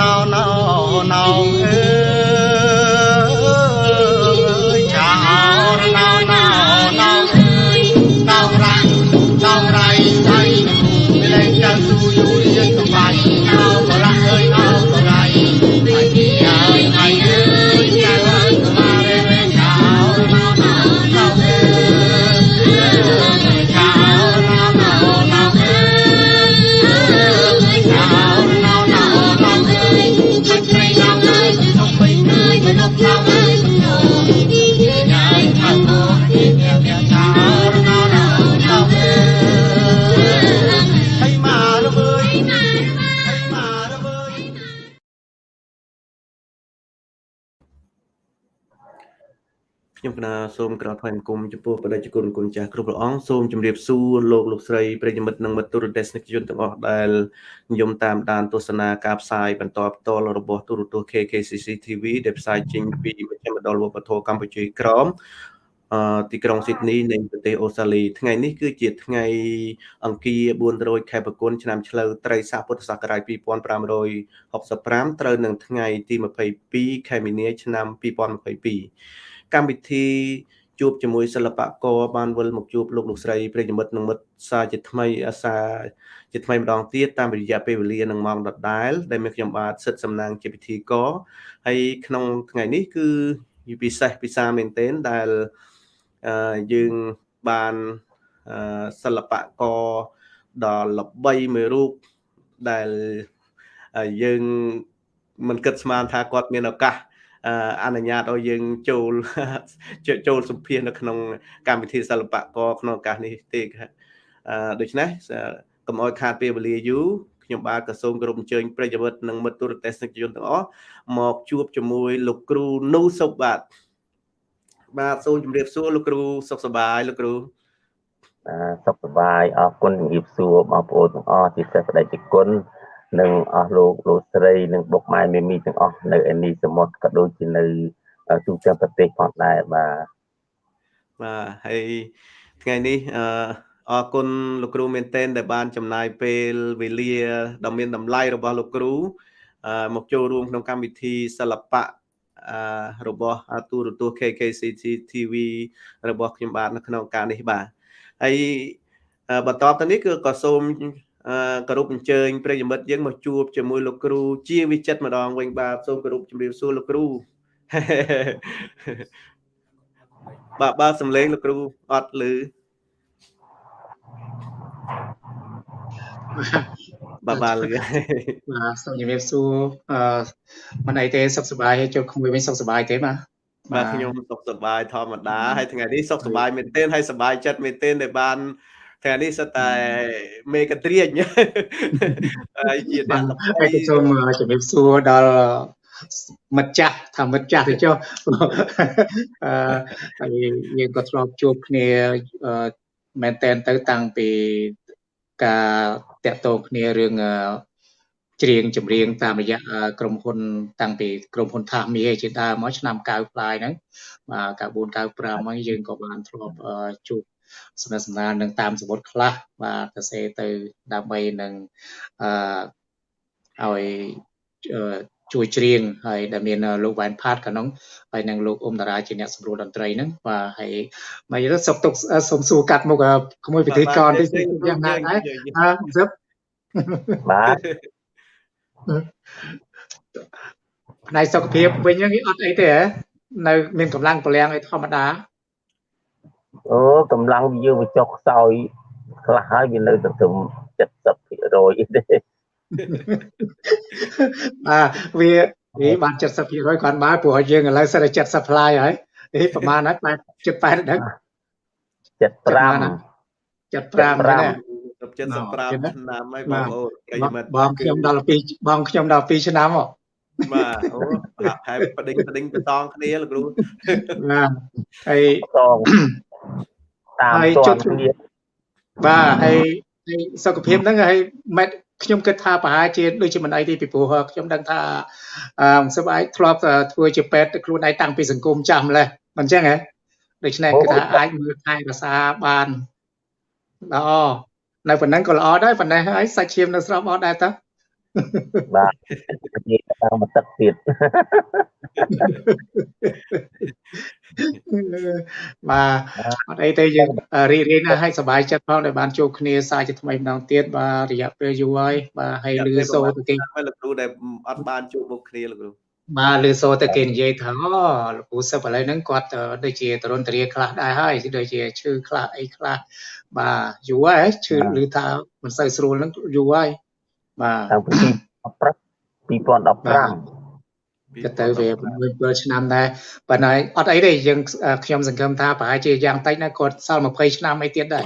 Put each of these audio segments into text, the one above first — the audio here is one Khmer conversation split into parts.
ណោណោណោ សូមក្រាបថ្វាយបង្គំចំពោះបដិជគុណគុណចាស់គ្រប់ព្រះអង្គសូមជម្រាបសួរលោកលោកស្រីប្រិយមិត្តនិងមិត្តទូរទស្សនិកជនទាំងអស់ដែលនិយមតាមដានទស្សនាការផ្សាយបន្តផ្ទាល់របស់ទូរទស្សន៍ KKCC TV ដែលផ្សាយចេញពីមជ្ឈមណ្ឌលវប្បធម៌កម្ពុជាក្រមអឺទីក្រុងស៊ីដនីនៃប្រទេសអូស្ត្រាលីថ្ងៃនេះគឺជាថ្ងៃអង្គារ400ខែបង្គនឆ្នាំឆ្លូវត្រីស័កពុទ្ធសករាជ2565ត្រូវនឹងថ្ងៃទី22ខែមីនាឆ្នាំ2022 កម្មវិធីជួបជាមួយសិល្បករបានវិលមកជួបលោកលោកស្រីប្រិយមិត្តនិងមិត្តសាជាថ្មីអាសាជាថ្មីម្ដងទៀតតាមរយៈពេលវេលានិងម៉ោងដដែល ដែលមានខ្ញុំបាទសិទ្ធសំណាងជាពិធីករហើយក្នុងថ្ងៃនេះគឺពិសេសពិសាមែនទែនដែលអឺយើងបានអឺសិល្បករដ៏ល្បីមួយរូបដែលយើងមិនគិតស្មានថាគាត់មានឱកាស អនុញ្ញាតឲ្យយើងចូលចូលសម្ភាសនៅក្នុងកម្មវិធីសិល្បករក្នុងឱកាសនេះទេអឺដូច្នេះកុំឲ្យខាតពេលវេលាយូរខ្ញុំបាទក៏សូមគោរពអញ្ជើញប្រិយមិត្តនិងមិត្តទូរទស្សនិកជនទាំងអស់មកជួបជាមួយលោកគ្រូនូសុបបាទបាទសូមជម្រាបសួរលោកគ្រូសុខសប្បាយលោកគ្រូបាទសុខសប្បាយអរគុណជម្រាបសួរបងប្អូនទាំងអស់ជាសេចក្តីគុណ និងអស់លោកលោកស្រីនិងបុកម៉ែមេមីទាំងអស់នៅឯនេះសមុទ្រក៏ដូចជានៅទូទាំងប្រទេសផងដែរបាទបាទហើយថ្ងៃនេះអឺអរគុណលោកគ្រូមែនទែនដែលបានចំណាយពេលវេលាដ៏មានតម្លៃរបស់លោកគ្រូមកចូលរួមក្នុងកម្មវិធីសិល្បៈអឺរបស់ទូរទស្សន៍ KKCT TV របស់ខ្ញុំបាទនៅក្នុងការនេះបាទហើយបន្តទៅនេះគឺក៏សូម គោរពអញ្ជើញប្រិយមិត្តយើងមកជួបជាមួយលោកគ្រូ ជាវិចិត្រម្ដងវិញបាទសូមគោរពជម្រាបសួរលោកគ្រូបាទបាទសំឡេងលោកគ្រូអត់ឮបាទបាទលឺបាទសូមជម្រាបសួរអឺមិនអីទេសុខសប្បាយហើយជួបគ្នាវិញសុខសប្បាយទេបាទបាទខ្ញុំសុខសប្បាយធម្មតាហើយថ្ងៃនេះសុខសប្បាយមែនទែនហើយសប្បាយចិត្តមែនទែនដែលបាន ថ្ងៃនេះសិតតែមេកត្រៀងហើយជាអ្នកល្បីហើយសូមជំរាបសួរដល់មិត្តចាស់ថាមិត្តចាស់ទៅចុះអឺហើយយើងក៏ធ្លាប់ជួបគ្នាមែនតែនទៅតាំងពីការតាក់ទងគ្នារឿងច្រៀងចម្រៀងតាមរយៈក្រុមហ៊ុនតាំងពីក្រុមហ៊ុនថាមីជាដើមមកឆ្នាំ90ផ្លាយហ្នឹងបាទ94 95ហ្នឹងយើងក៏បានធ្លាប់ជួប សំណេះសំណាលនឹងតាមសមុទ្រខ្លះបាទទៅសេទៅដើម្បីនឹងអឺឲ្យជួយច្រៀងហើយដែលមានលោកវ៉ែនផាតកានោះហើយនឹងលោកអ៊ុំតារាជាអ្នកសម្រួលតន្ត្រីហ្នឹងបាទហើយមកទៅសុកទុកសុំសួរកាត់មុខក្មួយពិធីករតិចយ៉ាងណាដែរអឺសឹបបាទផ្នែកសុខភាពវិញហ្នឹងអត់អីទេហ៎នៅមានកម្លាំងពលំអីធម្មតា អូកម្លាំងយើងវាចុះខ្សោយខ្លះហើយវានៅទៅត្រឹម70%ទេបាទវាវាបាន70%គាត់មកព្រោះយើងឥឡូវសិតតែ70 fly ហើយនេះប្រហែលហើយ8 78ដឹង75 75ណា75ឆ្នាំហើយបងប្អូនប្រិយមិត្តបងខ្ញុំដល់2បងខ្ញុំដល់2ឆ្នាំហ៎បាទអូហាក់ហើយបដិញបដិញបតងគ្នាលោកគ្រូបាទហើយតង តាមតនគ្នាបាទហើយសុខភាពហ្នឹងហើយម៉ែខ្ញុំគិតថាប្រហែលជាដូចជាមិនអីទេពីព្រោះខ្ញុំដឹងថាអឺសប្បាយធ្លាប់ធ្វើជាពេទ្យខ្លួនឯងតាំងពីសង្គមចាស់ម្លេះមិនអញ្ចឹងហ៎ដូច្នេះគឺថាអាចមើលថែរក្សាបានល្អនៅប៉ុណ្ណឹងក៏ល្អដែរប៉ុណ្ណេះហើយសាច់ឈាមនៅស្របអត់ដែរតើបាទនិយាយតាមមកទឹកទៀត បាទអត់អីទេយើងរីករាយណាស់ហើយសប្បាយចិត្តផងដែលបានជួបគ្នាសារជាថ្មីម្ដងទៀតបាទរយៈពេលយូរហើយបាទហើយលឺសូទៅគេលោកគ្រូដែលអត់បានជួបមុខគ្នាលោកគ្រូបាទលឺសូទៅគេនិយាយថាអូលោកគ្រូសឹបឥឡូវហ្នឹងគាត់ដូចជាតរុនតរាខ្លះដែរហើយដូចជាឈឺខ្លះអីខ្លះបាទយូរហើយឈឺឮថាមិនសូវស្រួលហ្នឹងយូរហើយបាទតាំងពី2015 ក៏ទៅវា7ឆ្នាំដែរប៉ុន្តែអត់អីទេយើងខ្ញុំសង្ឃឹមថាប្រហែលជាយ៉ាងតិចណាគាត់សល់20ឆ្នាំអីទៀតដែរ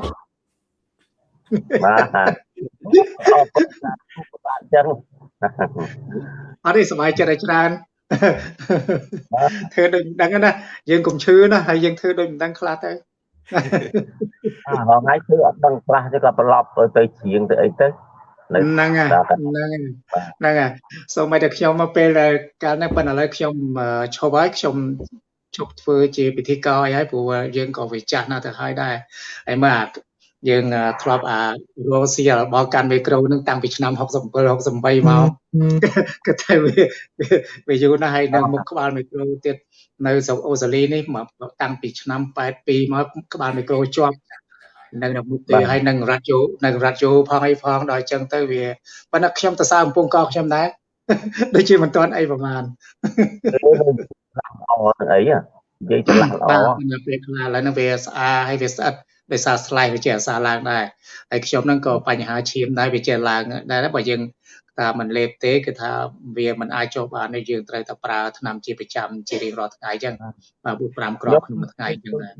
បាទអរគុណបាទចឹងអត់ទេសុបាយចិត្តឲ្យច្រើនធ្វើដូចមិនដឹងណាយើងកុំឈឺណាហើយយើងធ្វើដូចមិនដឹងខ្លះទៅអាថ្ងៃធ្វើអត់ដឹងខ្លះទៅក៏ប្រឡប់ទៅជ្រៀងទៅអីទៅ ហ្នឹងហើយហ្នឹងហើយហ្នឹងហើយសូមឲ្យតែខ្ញុំមកពេលកាលនេះប៉ុន្តែឥឡូវខ្ញុំឈប់ហើយខ្ញុំជប់ធ្វើជាពិធីករអីហើយព្រោះយើងក៏វាចាស់ណាស់ទៅហើយដែរហើយមើលយើងធ្លាប់អារោស៊ីរបស់កាន់មីក្រូនឹងតាំងពីឆ្នាំ67 68មកក៏តែវាវាយូរណាស់ហើយនៅមុខក្បាលមីក្រូទៀតនៅស្រុកអូស្ត្រាលីនេះមកតាំងពីឆ្នាំ82មកក្បាលមីក្រូជាប់ នៅក្នុងមុខទេហើយនឹងរ៉ាឌីយ៉ូនៅរ៉ាឌីយ៉ូផងអីផងដល់អញ្ចឹងទៅវាប៉ុន្តែខ្ញុំទៅសារកំពង់កងខ្ញុំដែរដូចជាមិនទាន់អីប្រហែលល្អអីនិយាយច្រឡំល្អបាទពេលខ្លះឥឡូវហ្នឹងវាស្អាហើយវាស្អិតដោយសារស្លែងវាជាអាសាឡើងដែរហើយខ្ញុំហ្នឹងក៏បញ្ហាឈាមដែរវាជាឡើងដែរបើយើងថាមិនលេបទេគឺថាវាមិនអាចចុះបានទេយើងត្រូវតែប្រើថ្នាំជាប្រចាំជារៀងរាល់ថ្ងៃអញ្ចឹងបាទ4 5គ្រាប់ក្នុងមួយថ្ងៃអញ្ចឹងដែរ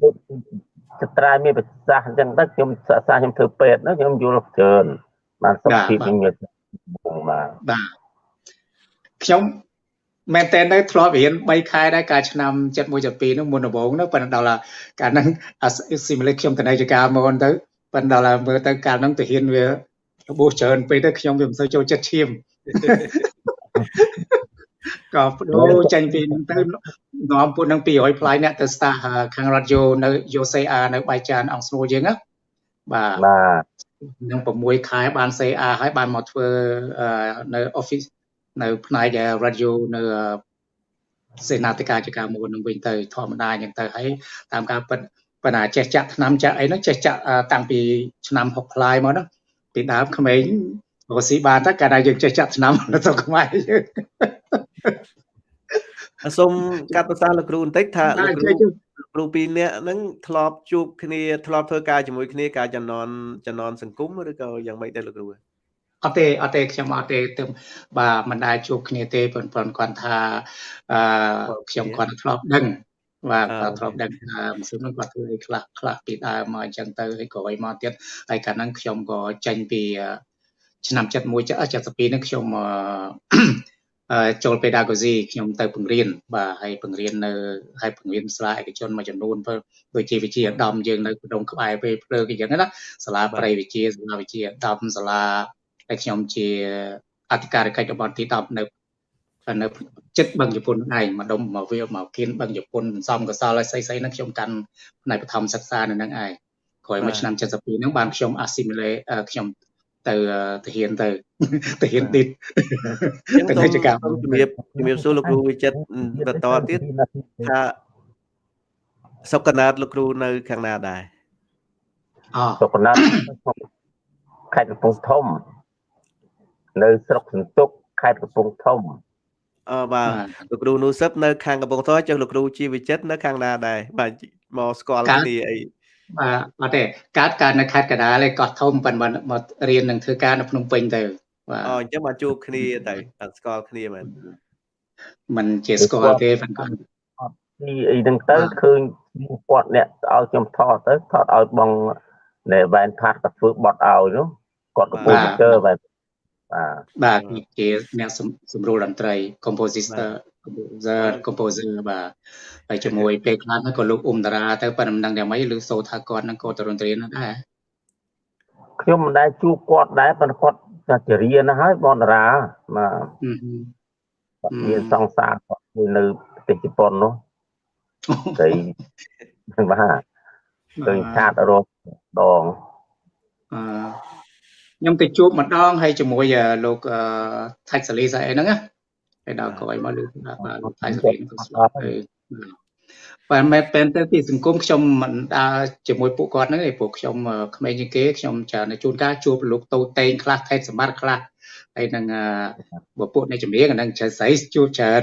ចត្រាយមានប្រសាសន៍អញ្ចឹងទៅខ្ញុំសិក្សាខ្ញុំធ្វើពេទ្យណាខ្ញុំយល់ច្រើនបានសុខភាពខ្ញុំយល់បាទបាទខ្ញុំមែនតើនៅធ្លាប់រៀន3ខែដែរកាលឆ្នាំ71 72នោះមុនដំបូងនោះប៉ុន្តែដល់កាលហ្នឹង simulate ខ្ញុំទៅនៃចការមកទៅប៉ុន្តែដល់មើលទៅកាលហ្នឹងទៅហ៊ានវារបួសច្រើនពេកទៅខ្ញុំវាមិនសូវចូលចិត្តឈាម ក៏បដូរចេញពីហ្នឹងទៅនាំពួកនឹង200ផ្លាយអ្នកទៅ start ខាងរ៉ាឌីយ៉ូនៅ UCR នៅបៃចានអង្គស្នូយើងណាបាទបាទនឹង6ខែបាន CR ហើយបានមកធ្វើនៅ office នៅផ្នែក radio នៅសេនាធិការចការមួយនឹងវិញទៅធម្មតាអញ្ចឹងទៅហើយតាមការពិតប៉ុន្តែចេះចាក់ឆ្នាំចាក់អីនោះចេះចាក់តាំងពីឆ្នាំ6ផ្លាយមកនោះពីដើមក្មេង រស់ស៊ីបានតែកាលណាយើងចេះចាក់ឆ្នាំនៅស្រុកខ្មែរយើងសូមកាត់ប្រសាសន៍លោកគ្រូបន្តិចថាលោកគ្រូគ្រូពីរនាក់ហ្នឹងធ្លាប់ជួបគ្នាធ្លាប់ធ្វើការជាមួយគ្នាការចំណនចំណនសង្គមឬក៏យ៉ាងម៉េចដែរលោកគ្រូអត់ទេអត់ទេខ្ញុំអត់ទេទៅបាទមិនដែលជួបគ្នាទេប៉ុន្តែគាត់ថាអឺខ្ញុំគាត់ធ្លាប់ដឹងបាទគាត់ធ្លាប់ដឹងថាមិនស្មិនគាត់ធ្វើអីខ្លះខ្លះពីដើមមកអញ្ចឹងទៅហើយក៏ឲ្យមកទៀតហើយកាលហ្នឹងខ្ញុំក៏ចេញពី ឆ្នាំ71 72ហ្នឹងខ្ញុំចូល pedagogy ខ្ញុំទៅបង្រៀនបាទហើយបង្រៀននៅហើយបង្រៀនសាលាឯកជនមួយចំនួនដូចជាវិជាឧត្តមយើងនៅក្នុងក្បែរពេលភ្លើងអញ្ចឹងណាសាលាប្រៃវិជាសាលាវិជាឧត្តមសាលាហើយខ្ញុំជាអធិការកិច្ចរបស់ទី10នៅនៅចិត្តបឹងជប៉ុនឯងម្ដុំមកវាមកគៀនបឹងជប៉ុនសំកសលហើយស្អីស្អីហ្នឹងខ្ញុំកាន់ផ្នែកបឋមសិក្សានៅហ្នឹងឯងក្រោយមកឆ្នាំ72ហ្នឹងបានខ្ញុំ assimilate ខ្ញុំ ទៅទៅហ៊ានទៅទៅហ៊ានឌីតទៅធ្វើចកម្មជំរាបជំរាបសួរលោកគ្រូវិចិត្របន្តទៀតថាសុកណាតលោកគ្រូនៅ ខាងណាដែរអសុកណាតខេត្តកំពង់ធំ នៅស្រុកសន្ទុកខេត្តកំពង់ធំអឺបាទលោកគ្រូនូសឹបនៅខាងកំពង់ធំចុះលោកគ្រូជីវិចិត្រនៅខាងណាដែរបាទមកស្គាល់គ្នាអី បាទអត់ទេកើតកើតនៅខេត្តកណ្ដាលឯកោះធំប៉ុន្តែមករៀននឹងធ្វើការនៅភ្នំពេញទៅបាទអូអញ្ចឹងមកជួបគ្នាទៅស្គាល់គ្នាមែនมันជាស្គាល់ទេប៉ុន្តែពីអីហ្នឹងទៅឃើញគាត់អ្នកឲ្យខ្ញុំថតទៅថតឲ្យបងនៅវ៉ែនផាត់ក៏ធ្វើបត់ឲ្យនោះគាត់កំពុងជើបែបបាទបាទជាអ្នកសម្រួលតន្ត្រី compositor composer composer បាទហើយជាមួយពេលខ្លះក៏លោកអ៊ុំតារាទៅប៉ុន្តែមិនដឹងយ៉ាងម៉េចឬសូថាគាត់នឹងក៏ទៅរន្ត្រីនោះដែរខ្ញុំមិនដែលជួបគាត់ដែរប៉ុន្តែគាត់តែជារៀនណាហើយបងតារាបាទគាត់មានសង្សារគាត់នៅប្រទេសជប៉ុននោះតែបាទឃើញឆាតរកដងអឺខ្ញុំទៅជួបម្ដងហើយជាមួយលោកថៃសាលីស្អីហ្នឹងណា ហើយដល់ក្រោយមកលោកបាទលោកថៃសាលីនឹងស្លាប់ហើយបើមិនមែនទៅពីសង្គមខ្ញុំមិនដើរជាមួយពួកគាត់ហ្នឹងទេពួកខ្ញុំក្មេងជាងគេខ្ញុំច្រើនជួនកាលជួបលោកតូតេងខ្លះថេតសម្បត្តិខ្លះហើយនឹងបើពួកនៃចម្រៀងអានឹងចៅស្រីជួបច្រើន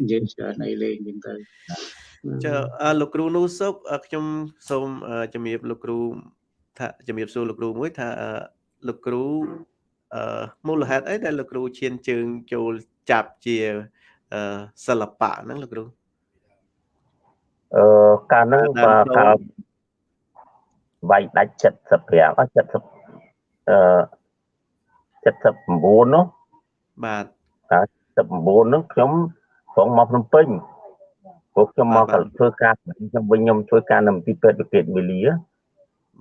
និយាយច្រើនអីលេងហ្នឹងទៅចាលោកគ្រូនូសុកខ្ញុំសូមជំរាបលោកគ្រូថាជំរាបសួរលោកគ្រូមួយថាលោកគ្រូអឺមូលហេតុអីដែលលោកគ្រូឈានជើងចូល ចាប់ជាសិល្បៈហ្នឹងលោកគ្រូអឺកាលហ្នឹងបាទកាលវាយដាច់75អស់70អឺ79នោះបាទតែ79នោះខ្ញុំព្រមមកភ្នំពេញព្រោះខ្ញុំមកធ្វើការខ្ញុំវិញខ្ញុំធ្វើការនៅទីពេទ្យវិកេតវេលា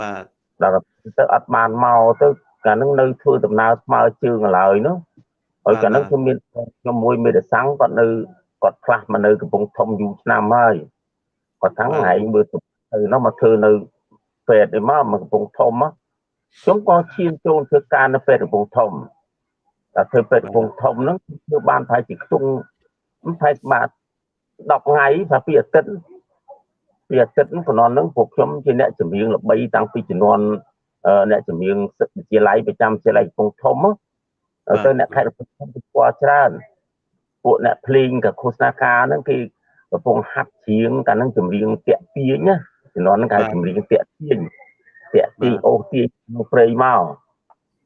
បាទដល់ទៅអត់បានមកទៅកាលហ្នឹងនៅធ្វើដំណើរស្មើជើងឡើយនោះ ហើយកាលហ្នឹងខ្ញុំមានខ្ញុំមួយមេរសាំងគាត់នៅគាត់ផ្លាស់មកនៅកំពង់ធំយូរឆ្នាំហើយគាត់ថាថ្ងៃមើលទៅនោះមកធ្វើនៅពេទ្យឯមកមកកំពង់ធំខ្ញុំក៏ឈានចូលធ្វើការនៅពេទ្យកំពង់ធំតែធ្វើពេទ្យកំពង់ធំហ្នឹងធ្វើបានប្រហែលជាខ្ទង់ប្រហែលបាទ10ថ្ងៃថាពីអាទិត្យពីអាទិត្យជំនាន់ហ្នឹងពួកខ្ញុំជាអ្នកចម្រៀងល្បីតាំងពីជំនាន់អ្នកចម្រៀងវិទ្យាល័យប្រចាំវិទ្យាល័យកំពង់ធំ ទៅអ្នកខេត្តកំពង់ធំស្គាល់ច្រើនពួកអ្នកភ្លេងกับឃោសនាការហ្នឹងគេកំពុងហាត់ច្រៀងកាលហ្នឹងចម្រៀងតាក់ទាញណាជំនាន់ហ្នឹងគេចម្រៀងតាក់ទាញតាក់ទាញអូសទាញនៅព្រៃមក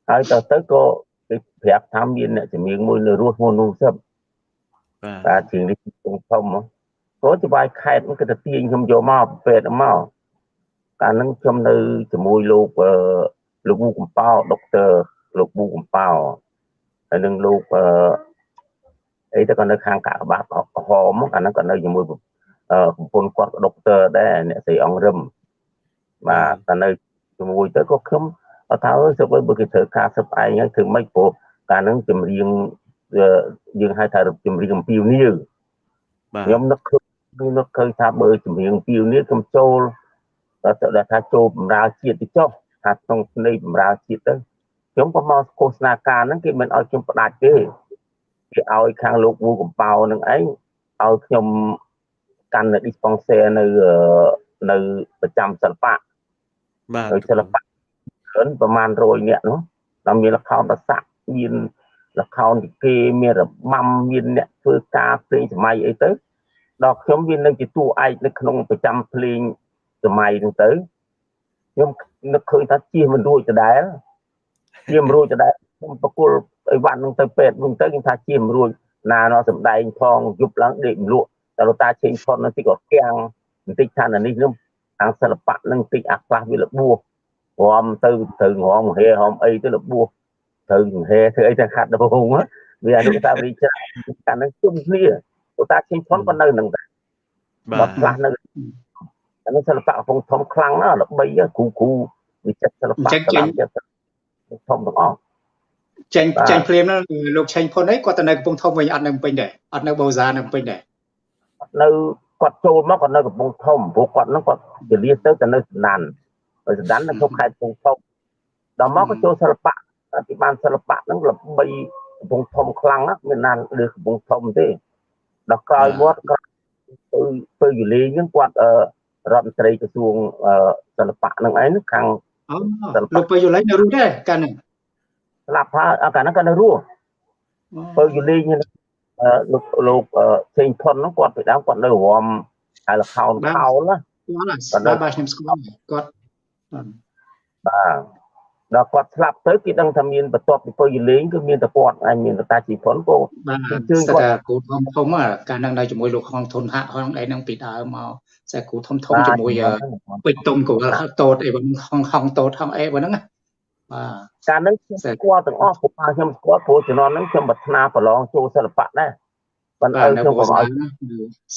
ហើយទៅទៅក៏គេប្រាប់ថាមានអ្នកចម្រៀងមួយនៅរស់មួយនោះសឹបបាទច្រៀងនេះធំធំក៏ច្បាយខេតគេទៅទាញខ្ញុំយកមកពេទ្យមកកាលហ្នឹងខ្ញុំនៅជាមួយលោកលោកវូកំប៉ោដុកទ័រលោកវូកំប៉ោ ហើយនឹងលោកអឺអីទៅក៏នៅខាងកាកបាតក្រហមកាលហ្នឹងក៏នៅជាមួយប្រពន្ធគាត់ក៏ដុកទ័រដែរអ្នកស្រីអង្គរឹមបាទតែនៅជាមួយទៅក៏ខ្ញុំអត់ថាអើសុបបើគេត្រូវការសឹបឯងហើយធ្វើម៉េចព្រោះកាលហ្នឹងចម្រៀងយើងហៅថាចម្រៀងអំពីវនីបាទខ្ញុំនឹកឃើញនឹកឃើញថាបើចម្រៀងពីវនីខ្ញុំចូលទៅថាចូលបម្រើជាតិទៅចុះថាក្នុងស្នេហ៍បម្រើជាតិទៅ ខ្ញុំក៏មកឃោសនាការហ្នឹងគេមិនឲ្យខ្ញុំផ្ដាច់ទេគេឲ្យខាងលោកវូកំប៉ោនឹងឯងឲ្យខ្ញុំកាន់នៅ dispenser នៅនៅប្រចាំសិល្បៈបាទសិល្បៈច្រើនប្រហែល100នាក់នោះដល់មានលខោនប្រសាក់មានលខោនទីគេមានរបាំមានអ្នកធ្វើការភ្លេងសម័យអីទៅដល់ខ្ញុំវានៅជាតួឯកនៅក្នុងប្រចាំភ្លេងសម័យហ្នឹងទៅខ្ញុំនឹកឃើញថាជៀសមិនរួចដដែល ជៀសមិនរួចដដែលខ្ញុំប្រគល់អីវ៉ាន់ហ្នឹងទៅពេទ្យហ្នឹងទៅខ្ញុំថាជៀសមិនរួចណាណោះសំដែងផងយប់ឡើងដេកមលក់តែលោកតាឆេងផុនហ្នឹងទីក៏គាំងបន្តិចថានេះខ្ញុំខាងសិល្បៈហ្នឹងតិចអាខ្លះវាលបួសរំទៅទៅងរំហេហំអីទៅលបួសទៅហេធ្វើអីទៅខាត់ដបងវាអនុសាវរីយ៍ច្រើនតែនឹងជុំគ្នាលោកតាឆេងផុនក៏នៅនឹងដែរបាទខ្លះនៅអានេះសិល្បៈកំពុងធំខ្លាំងណាស់ល្បីគ្រូគ្រូវិចិត្រសិល្បៈកលាចិត្ត ធំទាំងអស់ចេញចេញភ្លាមនោះលោកឆេងផុនអីគាត់ទៅនៅកំពង់ធំវិញអត់នៅពេញដែរអត់នៅបូសានៅពេញដែរនៅគាត់ចូលមកគាត់នៅកំពង់ធំព្រោះគាត់នឹងគាត់ជលាទៅទៅនៅសណ្ដានហើយសណ្ដាននៅក្នុងខេត្តកំពង់ធំដល់មកក៏ចូលសិល្បៈទីបានសិល្បៈហ្នឹងល្បីកំពង់ធំខ្លាំងណាស់មានណាលើកំពង់ធំទេដល់ក្រោយមកគាត់ទៅទៅយូលីហ្នឹងគាត់រដ្ឋមន្ត្រីក្រសួងសិល្បៈហ្នឹងឯងខាង លោកពើយូលីនៅរស់ដែរកាលហ្នឹងស្លាប់ហើយកាលហ្នឹងគាត់នៅរស់ពើយូលីលោកលោកផ្សេងផុនហ្នឹងគាត់ពីដើមគាត់នៅរំហើយលខោនខោលណាគាត់បាទខ្ញុំស្គាល់គាត់បាទ ដល់គាត់ស្លាប់ទៅគេដឹងថាមានបន្ទាប់ពីពើយលេងគឺមានតែគាត់ហើយមានតាជីផុនក៏បាទជឿគាត់គូធំធំកាលហ្នឹងនៅជាមួយលោកហងធនហាក់ហងអីហ្នឹងពីដើមមកតែគូធំធំជាមួយពេជ្រតុងក៏តូតអីបងហងហងតូតហងអីបងហ្នឹងបាទកាលហ្នឹងខ្ញុំស្គាល់ទាំងអស់ព្រោះខ្ញុំស្គាល់ព្រោះជំនាន់ហ្នឹងខ្ញុំប្រាថ្នាប្រឡងចូលសិល្បៈដែរប៉ុន្តែខ្ញុំក៏ឲ្យ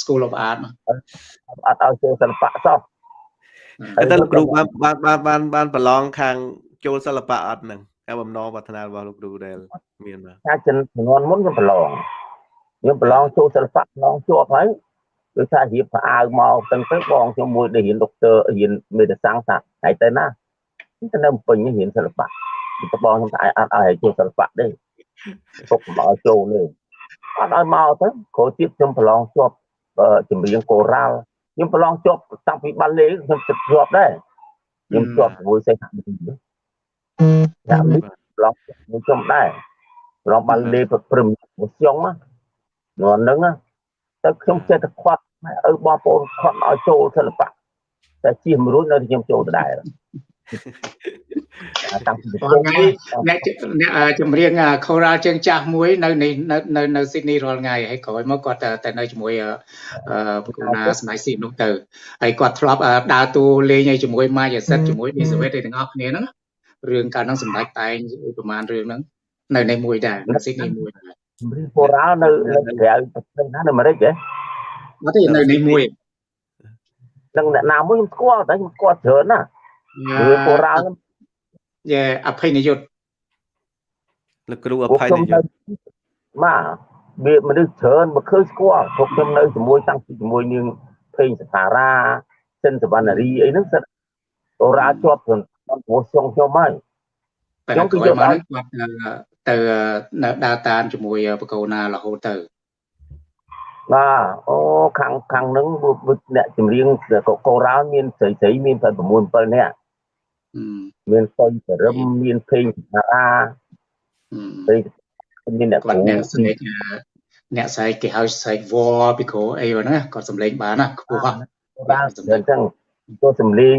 School of Art អត់ឲ្យចូលសិល្បៈសោះតែលោកគ្រូបានបានបានបានប្រឡងខាង ចូលសិល្បៈអត់ហ្នឹងការបំណងប្រាថ្នារបស់លោកគ្រូដែលមានបាទការជំនាន់មុនខ្ញុំប្រឡងខ្ញុំប្រឡងចូលសិល្បៈប្រឡងជាប់ហើយដូចថារៀបប្រអាវមកទាំងទៅបងខ្ញុំមួយដែលរៀនដុកទ័ររៀនមេដសាំងថាហើយទៅណាទៅនៅពេញរៀនសិល្បៈតបងខ្ញុំថាអត់ឲ្យចូលសិល្បៈទេទុកមកឲ្យចូលទេអត់ឲ្យមកទៅគ្រូទៀតខ្ញុំប្រឡងជាប់ចម្រៀងកូរ៉ាល់ខ្ញុំប្រឡងជាប់តាំងពីបាល់លេខ្ញុំជាប់ដែរខ្ញុំជាប់ជាមួយសេះហាក់នេះ ហាក់នេះប្រឡងមួយខ្ញុំដែរប្រឡងបាល់លេព្រឹមមួយស្យងណានោះហ្នឹងទៅខ្ញុំចេះតែខ្វាត់ឪបងប្អូនខត់ឲ្យចូលសិល្បៈតែជិះមួយរួចនៅខ្ញុំចូលដដែលតាំងពីថ្ងៃអ្នកអ្នកចម្រៀងខូរ៉ាជើងចាស់មួយនៅនៅនៅស៊ីដនីរាល់ថ្ងៃហើយក្រោយមកគាត់ទៅនៅជាមួយប្រគណាស្មៃស៊ីនោះទៅហើយគាត់ធ្លាប់ដើរតួលេងឲ្យជាមួយម៉ាយាសិតជាមួយឌីសាវិតឯទាំងអស់គ្នាហ្នឹង រឿងកាលហ្នឹងសម្ដេចតែងប្រហែលរឿងហ្នឹងនៅในមួយដែរនៅស៊ីដនីមួយដែរចម្រៀងខូរ៉ានៅនៅក្រៅប្រទេសណានៅអាមេរិកហ៎អត់ទេនៅនៃមួយនឹងអ្នកណាមួយខ្ញុំស្គាល់តែខ្ញុំស្គាល់ច្រើនណារឿងបុរាណយេអភ័យនិយុត្តលោកគ្រូអភ័យនិយុត្តបាទវាមនុស្សច្រើនមកឃើញស្គាល់ពួកខ្ញុំនៅជាមួយតាំងពីជាមួយនាងភេងសថារាសិនសវណ្ណារីអីហ្នឹងសិនបុរាណជាប់ក្នុង ព្រោះខ្ញុំខ្ញុំហើយខ្ញុំគឺយកមកគាត់ទៅនៅដើរតាមជាមួយបកូណារហូតទៅបាទអូខាងខាងហ្នឹងអ្នកចម្រៀងកោរ៉ាមានស្រីស្រីមានតែ6 7នាក់មានសុយសរឹមមានភេងសារាពេមានអ្នកគាត់អ្នកស្នេហ៍អ្នកស្រែកគេហៅស្រែកវល់ពីគ្រូអីហ្នឹងគាត់សំឡេងបានណាខ្ពស់បាទអញ្ចឹងចូលសំឡេង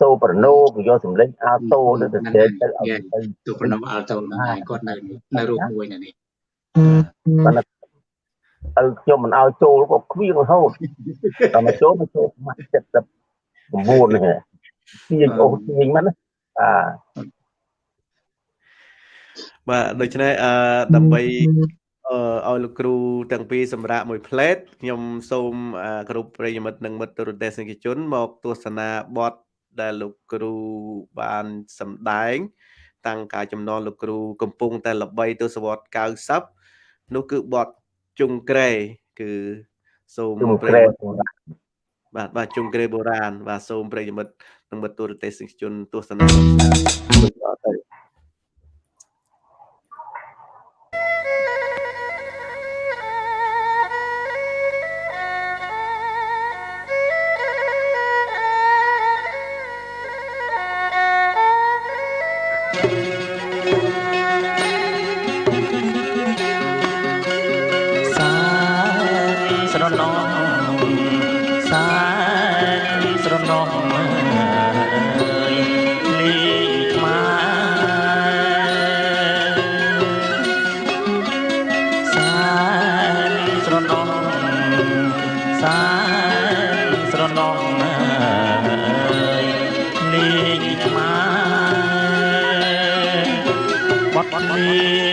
សូប្រណូគេយកសំឡេងអាល់តូទៅទៅទៅឲ្យទៅប្រណូអាល់តូហ្នឹងហើយគាត់នៅនៅរូបមួយនៅនេះបាទឪខ្ញុំមិនឲ្យចូលក៏គ្វៀងរហូតតែមកចូលមកចូលម៉ាស់79នេះទាញអូទាញមិនអាបាទដូច្នេះអឺដើម្បីអឺឲ្យលោកគ្រូទាំងពីរសម្រាប់មួយផ្លេតខ្ញុំសូមគ្រប់ប្រិយមិត្តនិងមិត្តទូរទស្សនិកជនមកទស្សនាបទ ដែលលោកគ្រូបានសម្ដែង តាំងការចំណងលោកគ្រូកំពុង តែល្បីទសវត្ស90នោះគឺបទជុងក្រែគឺសូមប្រិយបាទបាទជុងក្រែបុរាណបាទសូមប្រិយមិត្តនិងមិត្តទូរទស្សនិកជនទស្សនា Amém.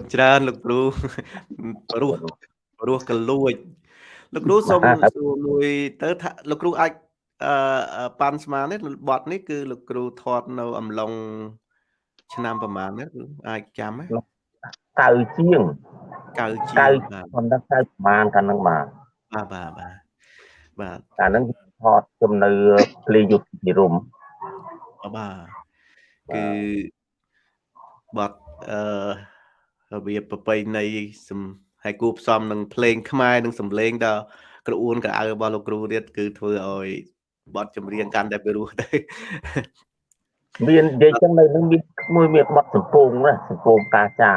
ដូចអត់ទៅគុណច្រើនលោកគ្រូព្រោះព្រោះកលួចលោកគ្រូសូមសួរមួយទៅថាលោកគ្រូអាចអឺប៉ាន់ស្មាននេះបត់នេះគឺលោកគ្រូថតនៅអំឡុងឆ្នាំប្រហែលនេះអាចចាំហ៎កៅជាងកៅជាងកៅខ្ញុំដឹងកៅប្រហែលកាលហ្នឹងបាទបាទបាទបាទបាទកាលហ្នឹងថតជំនឿភ្លេងយុទ្ធនិរមបាទគឺបត់អឺ របៀបប្រពៃណីសំហើយគួបផ្សំនឹងភ្លេងខ្មែរនិងសំឡេងដល់ក្រអួនក្រអៅរបស់លោកគ្រូទៀតគឺធ្វើឲ្យបទចម្រៀងកាន់តែពិរោះទៅមាននិយាយចឹងនៅនឹងមានមួយមានបទសំពងណាសំពងកាចា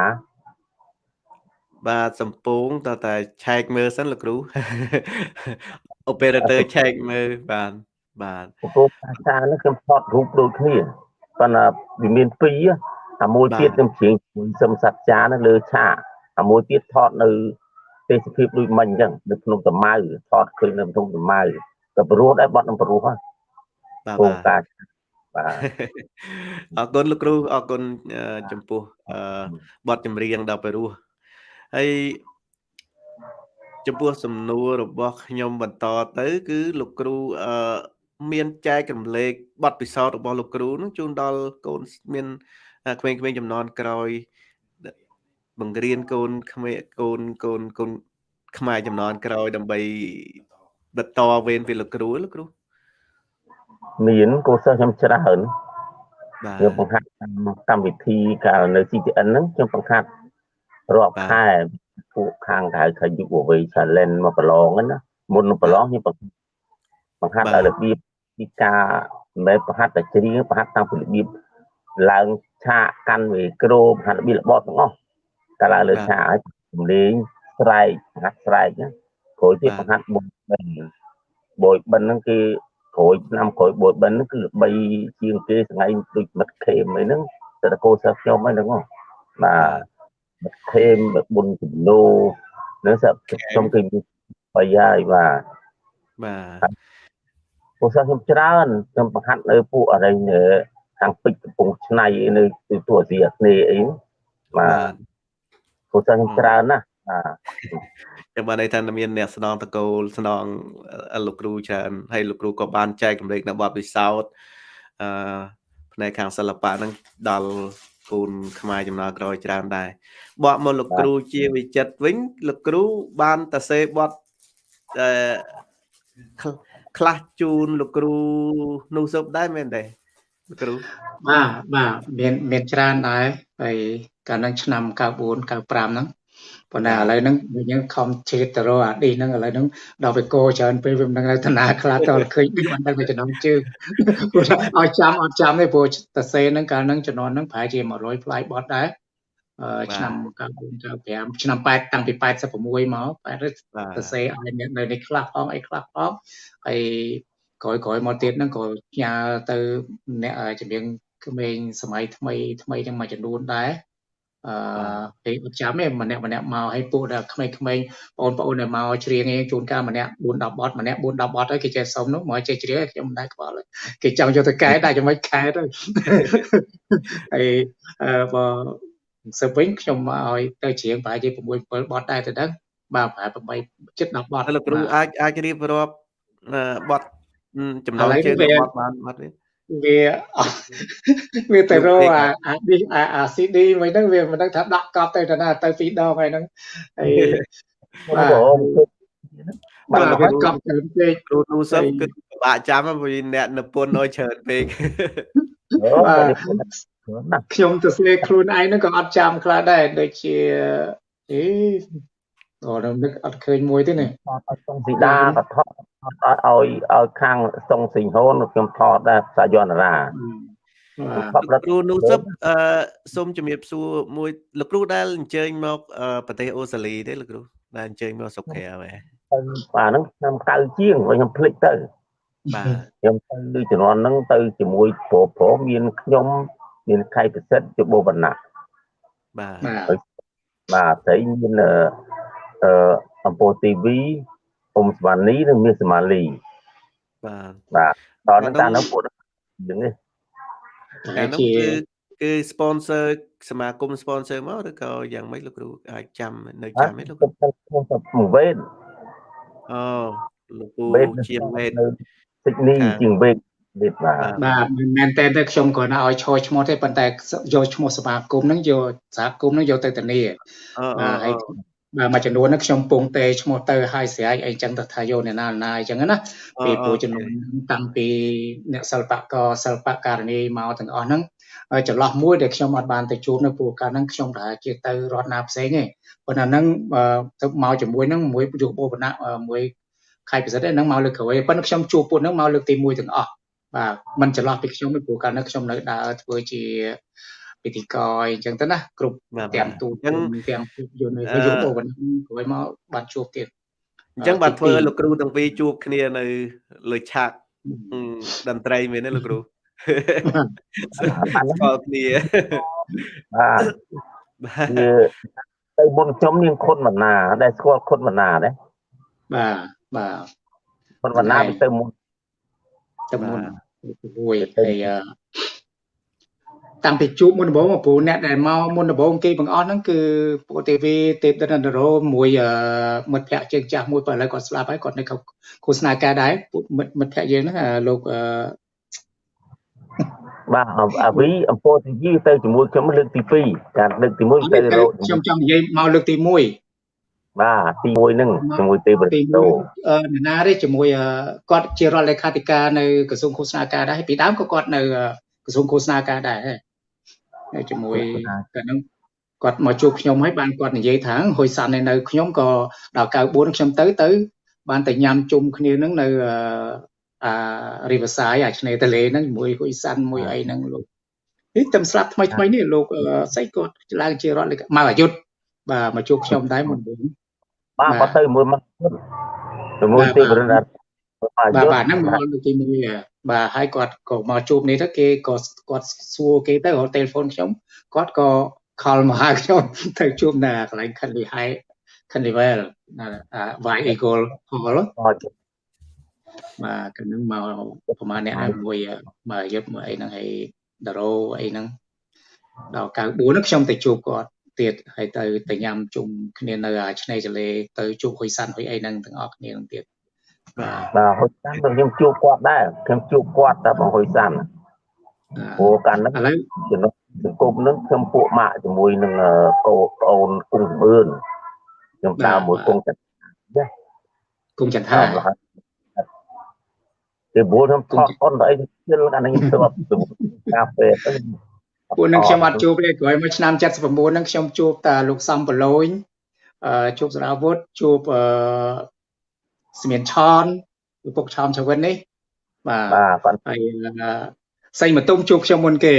បាទសំពងតើតែឆែកមើលសិនលោកគ្រូ operator ឆែកមើលបាទបាទសំពងកាចានេះខ្ញុំថតរូបដូចគ្នាប៉ុន្តែវាមានពីរ អាមួយទៀតខ្ញុំជ្រៀងសឹមសច្ចានៅលើឆាកអាមួយទៀតថតនៅទេសភាពដូចមិញអញ្ចឹងនៅក្នុងតម៉ៅថតឃើញនៅក្នុងតម៉ៅក៏ព្រោះដែរបត់នឹងព្រោះហ្នឹងបាទបាទបាទអរគុណលោកគ្រូអរគុណចំពោះបទចម្រៀងដល់ព្រោះហើយចំពោះសំណួររបស់ខ្ញុំបន្តទៅ គឺលោកគ្រូអឺមានចែករំលែកបទពិសោធន៍របស់លោកគ្រូនឹងជូនដល់កូនមាន ក្មេងៗចំនួនក្រោយបង្រៀនកូនក្មេងកូនកូនកូនខ្មែរចំនួនក្រោយដើម្បីបន្តវេនពីលោកគ្រូលោកគ្រូមានគូសិស្សខ្ញុំច្រើនបាទខ្ញុំបង្ហាត់កម្មវិធីកាលនៅ CTN ហ្នឹងខ្ញុំបង្ហាត់រាប់ខែពួកខាងក្រៅខាងយុវវ័យ challenge មកប្រឡងហ្នឹងណាមុនប្រឡងខ្ញុំបង្ហាត់ឲ្យរបៀបពីការមិនមែនបង្ហាត់តែច្រៀងបង្ហាត់តាមពីរបៀបឡើង ឆាកកាន់មីក្រូហាត់របៀបរបបទាំងអស់កាលឡើងលើឆាកឲ្យសំលេងស្រែកហាត់ស្រែកណាក្រោយទៀតបង្ហាត់បុយបិណ្ឌបុយបិណ្ឌហ្នឹងគឺក្រោយឆ្នាំក្រោយបុយបិណ្ឌហ្នឹងគឺល្បីជាងគេថ្ងៃដូចមិត្តខេមអីហ្នឹងតែតកោសិស្សខ្ញុំអីហ្នឹងបាទមិត្តខេមបុណ្យជំនោនឹងសិស្សខ្ញុំគឺបីហើយបាទបាទពួកសិស្សខ្ញុំច្រើនខ្ញុំបង្ហាត់នៅពួកអរិញនៅ ខាងពេជ្រកំពង់ឆ្នៃនៅទូអាស៊ីអាគ្នេយ៍អីបាទពួកសិស្សខ្ញុំច្រើនណាស់បាទចាំបានន័យថាមានអ្នកស្នងតកូលស្នងលោកគ្រូច្រើនហើយលោកគ្រូក៏បានចែករំលែកនៅបទពិសោធន៍អឺផ្នែកខាងសិល្បៈហ្នឹងដល់គូនខ្មែរចំណាក្រោយច្រើនដែរបកមកលោកគ្រូជាវិចិត្រវិញលោកគ្រូបានតសេបទអឺខ្លះជូនលោកគ្រូនោះសពដែរមែនទេលោក គ្រូបាទបាទមានមានច្រើនដែរហើយកាលហ្នឹងឆ្នាំ94 95ហ្នឹងប៉ុន្តែឥឡូវហ្នឹងយើងខំជិះទៅរកអាឌីហ្នឹងឥឡូវហ្នឹងដល់វាកោច្រើនពេលវាមិនដឹងថាណាខ្លះតើឃើញមិនដឹងទៅចំណងជើងព្រោះឲ្យចាំអត់ចាំទេព្រោះតសេហ្នឹងកាលហ្នឹងចំនួនហ្នឹងប្រហែលជា100ផ្លាយបត់ដែរឆ្នាំ94 95ឆ្នាំ8តាំងពី86មក8សរសេរឲ្យអ្នកនៅនេះខ្លះផងអីខ្លះផងហើយ ក្រោយក្រោយមកទៀតហ្នឹងក៏ផ្ញើទៅអ្នកជំនាញក្មេងសម័យថ្មីថ្មីទាំងមួយចំនួនដែរអឺពេលអត់ចាំទេម្នាក់ម្នាក់មកឲ្យពួកដល់ក្មេងៗបងប្អូនដែលមកច្រៀងឯងជួនកាលម្នាក់4 10បទម្នាក់4 10បទហើយគេចេះសុំនោះមកចេះច្រៀងខ្ញុំមិនដែរខ្វល់គេចង់យកទៅកែដែរយ៉ាងម៉េចកែទៅហើយអឺបើសឹកវិញខ្ញុំឲ្យទៅច្រៀងប្រហែលជា6 7បទដែរទៅដឹងបាទប្រហែល8 7 10បទលោកគ្រូអាចអាចរៀបរាប់បទ ចំណងជើងបទបានបាត់ទេវាវាទៅរកអាអាឌីអាអា CD មួយហ្នឹងវាមិនដឹងថាដាក់កប់ទៅទៅណាទៅពីរដងហើយហ្នឹងហើយបាទបាទកប់ច្រើនពេកគ្រូទូសឹកគឺពិបាកចាំព្រោះអ្នកនិពន្ធឲ្យច្រើនពេកបាទខ្ញុំទៅស្លេខ្លួនឯងហ្នឹងក៏អត់ចាំខ្លះដែរដូចជាអេ អូដល់នឹកអត់ឃើញមួយទេនេះអត់សុងស៊ីដាក៏ថតឲ្យឲ្យខាងសុងស៊ីងហូនខ្ញុំថតដែរសាយន្តរាលោកគ្រូនូសឹបអឺសូមជំរាបសួរមួយលោកគ្រូដែលអញ្ជើញមកប្រទេសអូស្ត្រាលីទេលោកគ្រូដែលអញ្ជើញមកស្រុកក្រៅហ៎បាទហ្នឹងឆ្នាំ9ជាងខ្ញុំភ្លេចទៅបាទខ្ញុំទៅជំនាន់ហ្នឹងទៅជាមួយប្រុសប្រុសមានខ្ញុំមានខៃប្រសិទ្ធជាបវណ្ណៈបាទបាទស្រីមាន អឺអំពូទីវីអ៊ុំស្វានីនិងមាសសមាលីបាទបាទដល់នឹងតាមនោះពួកយើងនេះអានោះគឺគឺ sponsor សមាគម sponsor មកឬក៏យ៉ាងម៉េចលោកគ្រូអាចចាំនៅចាំទេលោកគ្រូខ្ញុំវេតអូលោកគ្រូជាវេតសិចនីជាងវេតវេតបាទបាទមិនមែនតែតែខ្ញុំគ្រាន់តែឲ្យឈរឈ្មោះទេប៉ុន្តែយកឈ្មោះសមាគមហ្នឹងយកសហគមន៍ហ្នឹងយកទៅធានាបាទហើយ បាទមួយចំនួនហ្នឹងខ្ញុំពងទេឈ្មោះទៅឲ្យស្រែកអីចឹងទៅថាយកអ្នកណាណាអីចឹងណាពីព្រោះចំនួនតាំងពីអ្នកសិល្បករសិល្បករនីមកទាំងអស់ហ្នឹងចន្លោះមួយដែលខ្ញុំអត់បានទៅជួបនៅព្រោះកាលហ្នឹងខ្ញុំប្រហែលជាទៅរដ្ឋណាផ្សេងទេប៉ុន្តែហ្នឹងទៅមកជាមួយហ្នឹងមួយយុគបវណៈមួយខៃពិសិដ្ឋហ្នឹងមកលើកក្រោយប៉ុន្តែខ្ញុំជួបពួកហ្នឹងមកលើកទី1ទាំងអស់បាទมันចន្លោះពីខ្ញុំពីព្រោះកាលហ្នឹងខ្ញុំនៅដើរធ្វើជា ពិធីករអីចឹងទៅណាគ្រប់ទាំងទូទាំងទាំងយន្តនៅយកបវនក្រោយមកបានជួបទៀតអញ្ចឹងបានធ្វើលោកគ្រូទាំងពីរជួបគ្នានៅលើឆាកតន្ត្រីមែនទេលោកគ្រូស្គាល់គ្នាបាទទៅមុនខ្ញុំនាងខុនមណា ដែលស្គាល់ខុនមណាដែរបាទបាទខុនមណាទៅមុនទៅមុនមួយហើយ តាំងពីជួបមុនដំបូងព្រោះអ្នកដែលមកមុនដំបូងគេបង្អស់ហ្នឹងគឺពួកទេវីទេពដិនរោមួយមិត្តភ័ក្តិជើងចាស់មួយបើឥឡូវគាត់ស្លាប់ហើយគាត់នៅឃោសនាការដែរពួកមិត្តមិត្តភ័ក្តិយើងហ្នឹងលោកបាទអាវីអំពរទីវីទៅជាមួយខ្ញុំលើកទី2ការលើកទី1ទៅរោខ្ញុំចង់និយាយមកលើកទី1បាទទី1ហ្នឹងជាមួយទេវរិទ្ធអឺអ្នកណាទេជាមួយគាត់ជារដ្ឋលេខាធិការនៅក្រសួងឃោសនាការដែរពីដើមក៏គាត់នៅក្រសួងឃោសនាការដែរ ជាមួយតែនឹងគាត់មកជួបខ្ញុំហើយបានគាត់និយាយថាហុយសាន់នៅខ្ញុំក៏ដល់94ខ្ញុំទៅទៅ បានតែញ៉ាំជុំគ្នានឹងនៅអា Riverside អាឆ្នេរទន្លេហ្នឹងជាមួយហុយសាន់មួយអីហ្នឹងលោកនេះតែស្លាប់ថ្មីថ្មីនេះលោកស្អីគាត់ឡើងជារដ្ឋមកអាយុទ្ធបាទមកជួបខ្ញុំដែរមុនមុនបាទគាត់ទៅមួយមកជាមួយទីបរិញ្ញា បាទបាទហ្នឹងមកទីមួយបាទហើយគាត់ក៏មកជួបនេះទៅគេក៏គាត់សួរគេទៅទូរស័ព្ទខ្ញុំគាត់ក៏ខលមកហៅខ្ញុំទៅជួបនៅកន្លែង Canley High Canley Well ណា Y Eagle Hall បាទកាលហ្នឹងមកប្រហែលអ្នកមួយមកយុទ្ធមួយអីហ្នឹងហើយដារ៉ូអីហ្នឹងដល់94ហ្នឹងខ្ញុំទៅជួបគាត់ទៀតហើយទៅទៅញ៉ាំជុំគ្នានៅឆ្នេរចលេទៅជួបហ៊ុយសាន់ហ៊ុយអីហ្នឹងទាំងអស់គ្នាហ្នឹងទៀត បាទបាទហ៊ុយសាន់ខ្ញុំជួបគាត់ដែរខ្ញុំជួបគាត់តែបងហ៊ុយសាន់ព្រោះកាលហ្នឹងឥឡូវចំណុចសង្គមហ្នឹងខ្ញុំពួកម៉ាក់ជាមួយនឹងកូនប្អូនគង់សម្បឿនខ្ញុំដើរមួយគង់ចន្ទចាគង់ចន្ទថាគេបួលខ្ញុំថតអនទៅអីជិលអានេះទៅកាហ្វេទៅពួកនឹងខ្ញុំអត់ជួបទេក្រោយមួយឆ្នាំ79ហ្នឹងខ្ញុំជួបតាលោកសំបលូនអឺជួបសារាវុធជួបអឺ ស្មៀនឆនឪពុកឆោមឆវិននេះបាទបាទហើយសៃមកទុំជួបខ្ញុំមុនគេ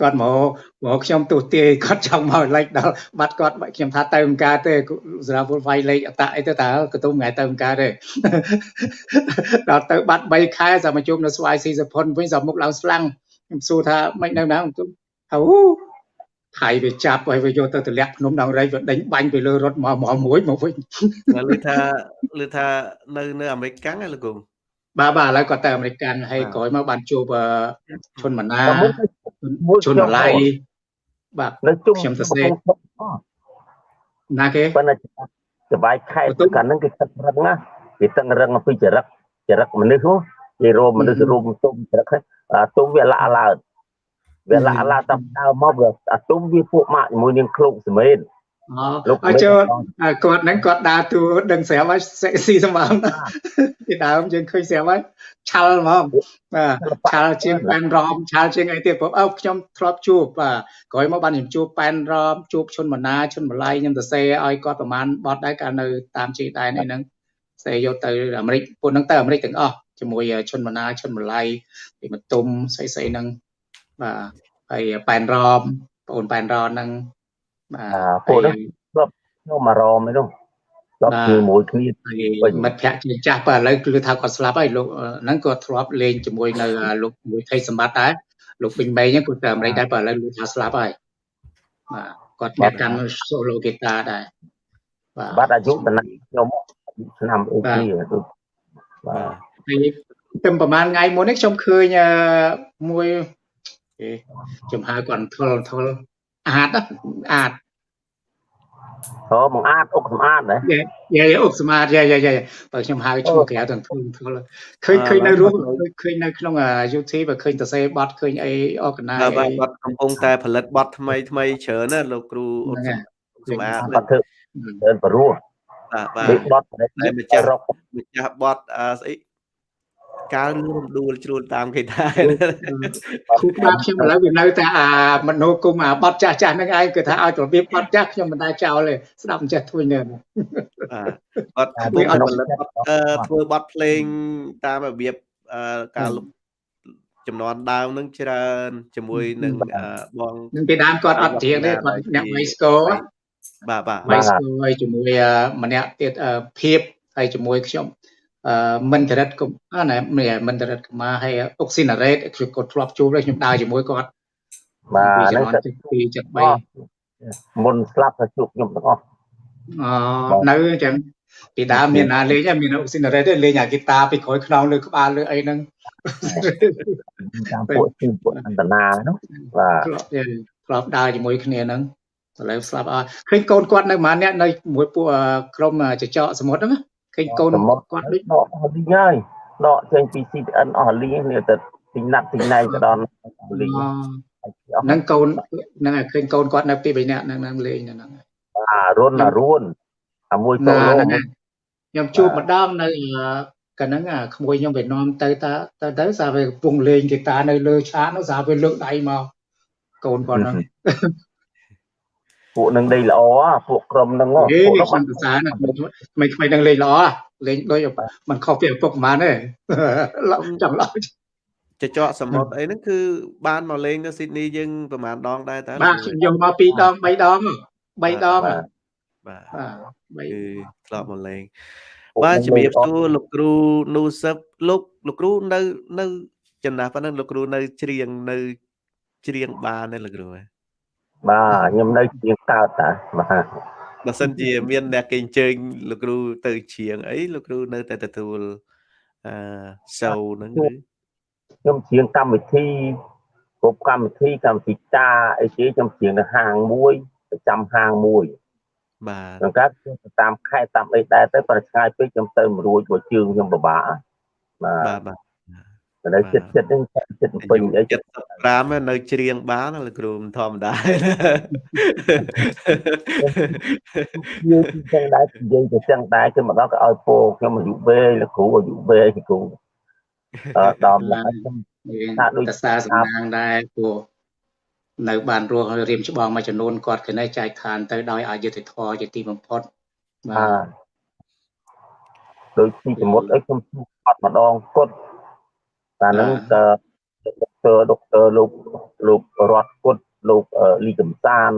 គាត់មកមកខ្ញុំទោះទាយគាត់ចង់មកលេខដល់បាត់គាត់ខ្ញុំថាទៅអង្គការទេសារាវុធវាយលេខអតអីទៅតើកតុំថ្ងៃទៅអង្គការទេដល់ទៅបាត់3ខែចាំមកជួបនៅស្វាយស៊ីសផុនវិញចាំមុខឡើងស្លាំងខ្ញុំសួរថាមិននៅណាខ្ញុំថាអូ ថៃវាចាប់ហើយវាយកទៅទម្លាក់ភ្នំដងរៃវាដេញបាញ់ទៅលើរថមកមកមួយមកវិញឮថាឮថានៅនៅអាមេរិកកាំងហ៎លោកគង់បាទបាទឥឡូវគាត់ទៅអាមេរិកកាំងហើយក្រោយមកបានជួបឈុនម៉ាណាឈុនម៉ាឡៃបាទនៅជុំខ្ញុំសរសេរណាគេប៉ុន្តែសបាយខែទៅកាលហ្នឹងគេទឹករឹងណាគេទឹករឹងអំពីចរិតចរិតមនុស្សគេរោមមនុស្សរោមទុំចរិតទុំវាលាក់ឡើង វាឡាឡាតាមដើមមកវាអាទុំវាពួកម៉ាក់ជាមួយនាងឃ្លោកសមេនអូអញ្ចឹងគាត់ហ្នឹងគាត់ដើរតួដឹងស្រាប់ហើយស៊ីសម្បំពីដើមយើងឃើញស្រាប់ហើយឆាល់ហ្មងបាទឆាល់ជាងប៉ែនរ៉មឆាល់ជាងអីទៀតព្រោះអើខ្ញុំធ្លាប់ជួបបាទក្រោយមកបានខ្ញុំជួបប៉ែនរ៉មជួបឈុនមណាឈុនម្លៃខ្ញុំទៅសេឲ្យគាត់ប្រហែលបត់ដែរកាលនៅតាមជីដែនអីហ្នឹងសេយកទៅអាមេរិកពួកហ្នឹងទៅអាមេរិកទាំងអស់ជាមួយឈុនមណាឈុនម្លៃពីមតុំស្អីស្អីហ្នឹង បាទហើយប៉ែនរ៉មបងអូនប៉ែនរ៉មហ្នឹងបាទពួកហ្នឹងគាត់ខ្ញុំអារម្មណ៍ឯនោះដល់ជាមួយគ្នាមិត្តភ័ក្តិជាចាស់បើឥឡូវគឺថាគាត់ស្លាប់ហើយលោកហ្នឹងគាត់ធ្លាប់លេងជាមួយនៅលោកមួយថៃសម្បត្តិដែរលោកពេញមេងគាត់ទៅអាមេរិកដែរបើឥឡូវលោកថាស្លាប់ហើយបាទគាត់អ្នកកាន់ solo guitar ដែរបាទបាត់អាយុតំណាខ្ញុំឆ្នាំអីទីបាទហើយតែប្រហែលថ្ងៃមុននេះខ្ញុំឃើញមួយ ខ្ញុំហៅគាត់ធុលធុលអាតអាតអូមកអាតអុកសម្អាតហ៎យាយអុកសម្អាតយាយយាយយាយបើខ្ញុំហៅឈ្មោះក្រៅទាំងធុលធុលឃើញឃើញនៅរួមឃើញនៅក្នុង YouTube បើឃើញតសេបត់ឃើញអីអកណាបាទបត់កំពុងតែផលិតបត់ថ្មីថ្មីច្រើនណាលោកគ្រូអុកសម្អាតបត់ធ្វើច្រើនបរោះបាទបាទបត់តែម្ចាស់ម្ចាស់បត់ស្អី កាលរំដួលជ្រួលតាមគេដែរគូក្បាលខ្ញុំឥឡូវវានៅតែអាមនោគមអាបត់ចាស់ចាស់ហ្នឹងឯងគឺថាឲ្យរបៀបបត់ចាស់ខ្ញុំមិនដែរចោលទេស្ដាប់មិនចេះធ្វើនៅបាទបត់ធ្វើឲ្យផលិតធ្វើបត់ភ្លេងតាមរបៀបការចំនួនដើមនឹងច្រើនជាមួយនឹងបងនឹងពីដើមគាត់អត់ជាងទេគាត់អ្នកវៃស្គរបាទបាទវៃស្គរហើយជាមួយម្នាក់ទៀតភាពហើយជាមួយខ្ញុំអឺ មិនចរិតកុំណាមិនចរិតកម្មាហើយអុកស៊ីណារ៉េតគាត់ធ្លាប់ជួបដែរខ្ញុំដើរជាមួយគាត់បាទហ្នឹងទៅពី73មុនស្លាប់ទៅជួបខ្ញុំទាំងអស់អឺនៅអញ្ចឹងពីដើមមានណាលេងមានអុកស៊ីណារ៉េតលេងអាហ្គីតាពីក្រោយខ្នងលើក្បាលលើអីហ្នឹងតាមពួកទីពួកអន្តនានោះបាទធ្លាប់ដើរជាមួយគ្នាហ្នឹងឥឡូវស្លាប់អស់ឃើញកូនគាត់នៅម៉ានអ្នកនៅមួយពួកក្រុមចចកសមុទ្រហ្នឹង ឃើញកូនគាត់ដូចដកអស់លីងហើយដកចេញពី CTN អស់លីងនេះទៅទីណាត់ទីណៃទៅដល់លីងហ្នឹងកូនហ្នឹងឃើញកូនគាត់នៅពី3នាក់ហ្នឹងលេងហ្នឹងបាទរុនអារួនអាមួយតូឡូខ្ញុំជួបម្ដងនៅកាលហ្នឹងអាក្មួយខ្ញុំវានាំទៅតាទៅទៅសារវាកំពុងលេងហ្គីតានៅលើឆាកនោះសារវាលើកដៃមកកូនគាត់ហ្នឹង ពួកនឹងលេងល្អពួកក្រុមហ្នឹងពួកនោះបានប្រសាណាមិនខ្មៃនឹងលេងល្អលេងដូចมันខុសពីឪពុកប្រហែលទេឡំចាំឡំចចកសមុទ្រអីហ្នឹងគឺបានមកលេងនៅស៊ីដនីយើងប្រហែលដងដែរតើបាទខ្ញុំយកមក2ដង3ដង3ដងបាទគឺធ្លាប់មកលេងបាទជំរាបសួរលោកគ្រូនូសឹបលោកលោកគ្រូនៅនៅចំណាស់ប៉ុណ្ណឹងលោកគ្រូនៅច្រៀងនៅច្រៀងបានទេលោកគ្រូ បាទខ្ញុំនៅច្រៀងកើតតាបាទបើសិនជាមានអ្នកគេអញ្ជើញលោកគ្រូទៅច្រៀងអីលោកគ្រូនៅតែទទួលអឺសូវហ្នឹងគឺខ្ញុំច្រៀងកម្មវិធីគ្រប់កម្មវិធីកម្មវិធីតាអីគេខ្ញុំច្រៀងនៅហាងមួយប្រចាំហាងមួយបាទដល់កាត់តាមខេត្តតាមអីដែរទៅប្រឆ្ងាយពេកខ្ញុំទៅមិនរួចព្រោះជើងខ្ញុំពិបាកបាទបាទ នៅចិត្តចិត្តនឹងចិត្តពេញអី75នៅច្រៀងបានលោកគ្រូមិនធម្មតាយើងចឹងដែរនិយាយទៅចឹងដែរគឺមកដល់ក៏ឲ្យពោខ្ញុំអាយុវែងលោកគ្រូអាយុវែងគ្រូអឺដល់ណាខ្ញុំថាដូចសារសំណាងដែរព្រោះនៅបានរស់រៀមច្បងមួយចំនួនគាត់គណេចែកឋានទៅដោយអយុធធរជាទីបំផុតបាទដោយទីសមុទ្រអីខ្ញុំជួបអត់ម្ដងគត់ តែនឹងក៏ដុកទ័រដុកទ័រលោកលោករតគុតលោកលីកំសាន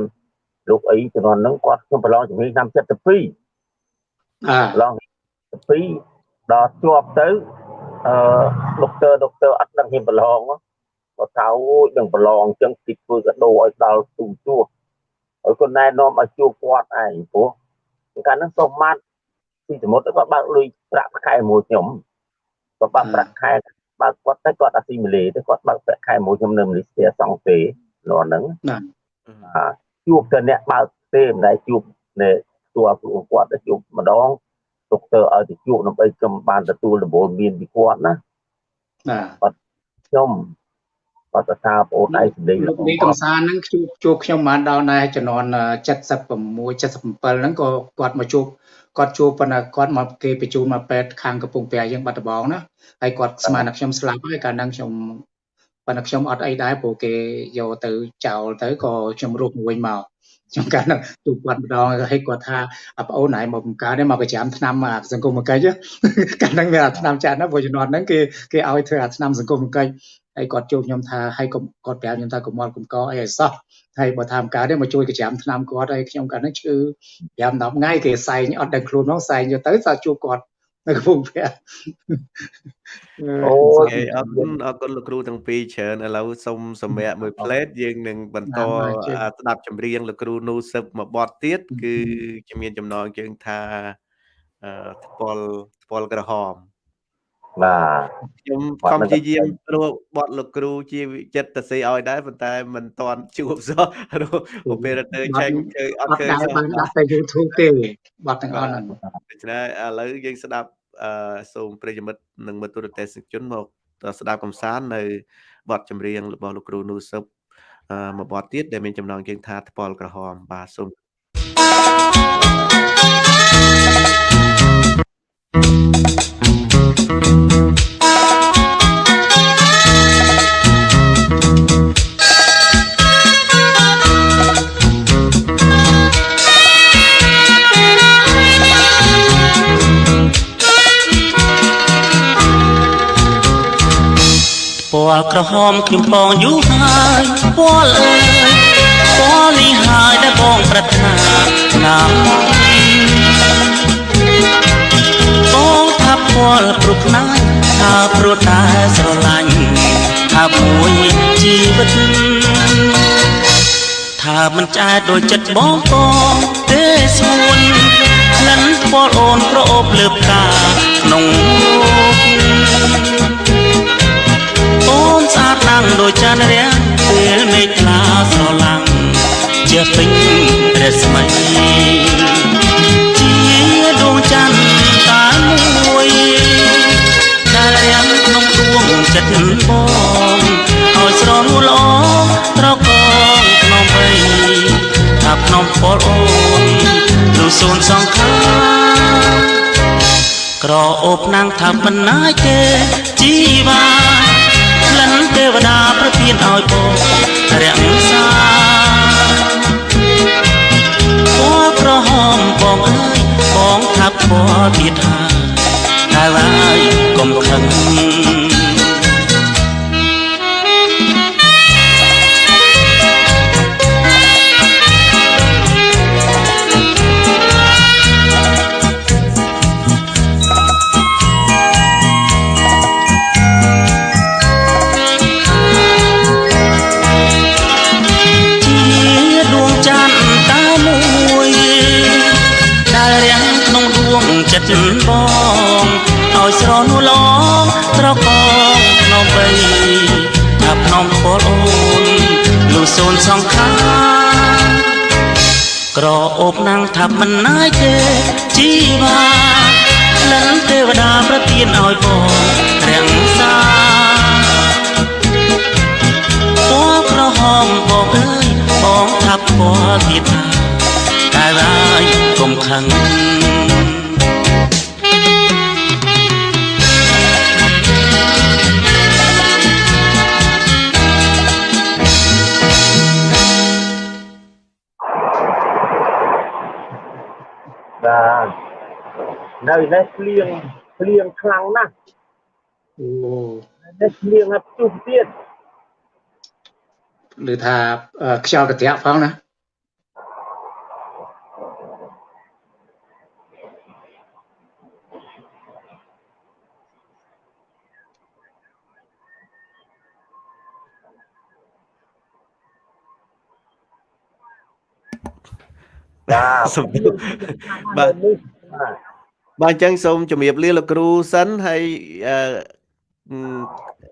លោកអីជំនាន់ហ្នឹងគាត់ខ្ញុំប្រឡងជំនាញឆ្នាំ72អាប្រឡង72ដល់ជាប់ទៅអឺដុកទ័រដុកទ័រអត់ដឹងហ៊ានប្រឡងគាត់ថាអូយនឹងប្រឡងចឹងទីធ្វើកដោឲ្យដល់ទូជួឲ្យគាត់ណែនាំឲ្យជួគាត់ឯងព្រោះកាលហ្នឹងសុំម៉ាត់ទីសមុទ្រគាត់បើកលុយប្រាក់ខែមួយខ្ញុំគាត់បើកប្រាក់ខែ បើគាត់ទៅគាត់អាស៊ីមីលេទៅគាត់បើកប្រាក់ខែមួយខ្ញុំនៅម៉ាឡេស៊ីសងទេនោះហ្នឹងណាជួបតែអ្នកបើកទេមិនដែលជួបនេះជួបគាត់ទៅជួបម្ដងដុកទ័រឲ្យទៅជួបដើម្បីខ្ញុំបានទទួលដំបូន្មានពីគាត់ណាណាគាត់ខ្ញុំគាត់ទៅថាបងឯងសម្លេងលោកនេះកំសាន្តហ្នឹងជួបជួបខ្ញុំបានដល់ដែរចំនួន76 77ហ្នឹងក៏គាត់មកជួប គាត់ជួបប៉ុន្តែគាត់មកគេបញ្ជូនមកពេទ្យខាងកំពង់ព្រះយើងបាត់ដំបងណាហើយគាត់ស្មានថាខ្ញុំស្លាប់ហើយកាលហ្នឹងខ្ញុំប៉ុន្តែខ្ញុំអត់អីដែរព្រោះគេយកទៅចោលទៅក៏ខ្ញុំរស់មួយមកខ្ញុំកាលហ្នឹងទូគាត់ម្ដងហើយគាត់ថាប្អូនណៃមកបង្កើតនេះមកប្រចាំឆ្នាំសង្គមកិច្ចកាលហ្នឹងមានអាឆ្នាំចាស់ណាព្រោះជំនាន់ហ្នឹងគេគេឲ្យធ្វើអាឆ្នាំសង្គមកិច្ច ហើយគាត់ជួបខ្ញុំថាហើយគាត់ប្រាប់ខ្ញុំថាកុំមកកុំកអីឲ្យសោះហើយបើថាមកកើតទេមកជួយកចាំឆ្នាំគាត់ហើយខ្ញុំកាលហ្នឹងឈឺ5 10ថ្ងៃគេសែងអត់ដឹងខ្លួនផងសែងយកទៅសើជួបគាត់នៅកំពង់ព្រះអូអរគុណអរគុណលោកគ្រូទាំងពីរច្រើនឥឡូវសូមសម្រាប់មួយផ្លេតយើងនឹងបន្តស្ដាប់ចម្រៀងលោកគ្រូនូសឹបមួយបទទៀតគឺជំនាញចំណងជើងថាថ្ពាល់ថ្ពាល់ក្រហម បាទខ្ញុំខំព្យាយាមព្រោះបត់លោកគ្រូជាចិត្តតសីឲ្យដែរប៉ុន្តែមិនតាន់ជួបសោះអូពេរ៉ាទ័រឆែកឃើញអត់ឃើញសោះបានដាក់ទៅ YouTube ទេបត់ទាំងអស់ហ្នឹងដូច្នេះឥឡូវយើងស្ដាប់អឺសូមប្រិយមិត្តនិងមិត្តទូរទស្សនិកជនមកស្ដាប់កំសាន្តនៅបទចម្រៀងរបស់លោកគ្រូនូសឹបអឺមួយបទទៀតដែលមានចំណងជើងថាថ្ពាល់ក្រហមបាទសូម ពណ៌ក្រហមខ្ញុំបងយូរហើយពណ៌អើយពណ៌នេះហើយដែលបងប្រាថ្នាណាបងថាពណ៌ព្រោះខ្នាយថាព្រោះតែស្រឡាញ់ថាមួយជីវិតថាមិនចែកដូចចិត្តបងបងទេស្មួនក្លិនពណ៌អូនប្រអូបលើផ្កាក្នុង ដាំងដូចចានរាំងពេលមេឃខ្លាស្រឡាំងជាពេញរស្មីជាដួងច័ន្ទតែមួយដែលរាំងក្នុងដួងចិត្តបងឲ្យស្រលល្អត្រកងក្នុងវ័យថាក្នុងពលអូននោះសូនសង្ខារក្រអូបណាំងថាមិនណាយទេជីវ៉ា ទេវតាប្រទានឲ្យបងរក្សាពណ៌ក្រហមបងអើយបងថាពណ៌ទៀតហើយតែហើយកុំខឹង អូបណាំងថាមិនណាយទេជីវ៉ាលិនទេវតាប្រទានឲ្យបងរាំងសាពណ៌ក្រហមបងអើយបងថាពណ៌ទៀតតែហើយកុំខឹង នៅនេះភ្លៀងភ្លៀងខ្លាំងណាស់អូនេះភ្លៀងហើយព្យុះទៀតឬថាខ្យល់កន្ត្រាក់ផងណាបាទបាទ បាទអញ្ចឹងសូមជម្រាបលាលោកគ្រូសិនហើយអឺ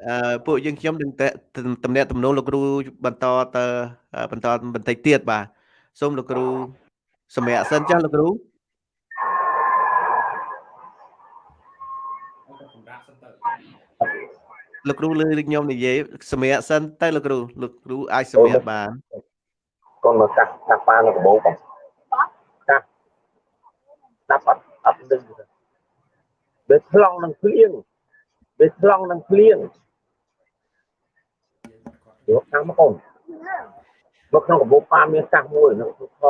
អឺពួកយើងខ្ញុំនឹងតំណាក់តំណងលោកគ្រូបន្តទៅបន្តបន្តិចទៀតបាទសូមលោកគ្រូសម្រាប់សិនចាស់លោកគ្រូលោកគ្រូលើខ្ញុំនិយាយសម្រាប់សិនទៅលោកគ្រូលោកគ្រូអាចសម្រាប់បានកូនមកកាស់កាស់ប៉ានៅកបោបងស្ដាប់អត់អត់ដឹង វាឆ្លងនឹងភ្លៀងវាឆ្លងនឹងភ្លៀងយកខាងមកកូនមកក្នុងកបោប៉ាមានកាសមួយនៅទូខ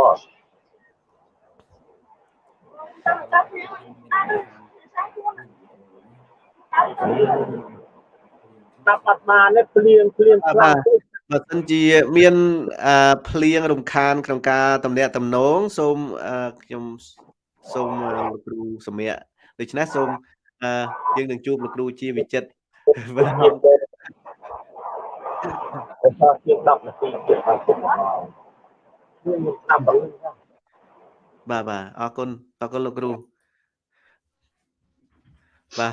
ដាក់បាត់បាននេះភ្លៀងភ្លៀងខ្លាំងបើសិនជាមានភ្លៀងរំខានក្នុងការតំណាក់តំណងសូមខ្ញុំសូមលោកគ្រូសម្រាប់ ដូច្នេះសូមអឺយើងនឹងជួបលោកគ្រូជាវិចិត្របាទជា10នាទីទៀតបាទខ្ញុំស្ដាប់បាទបាទអរគុណអរគុណលោកគ្រូបាទ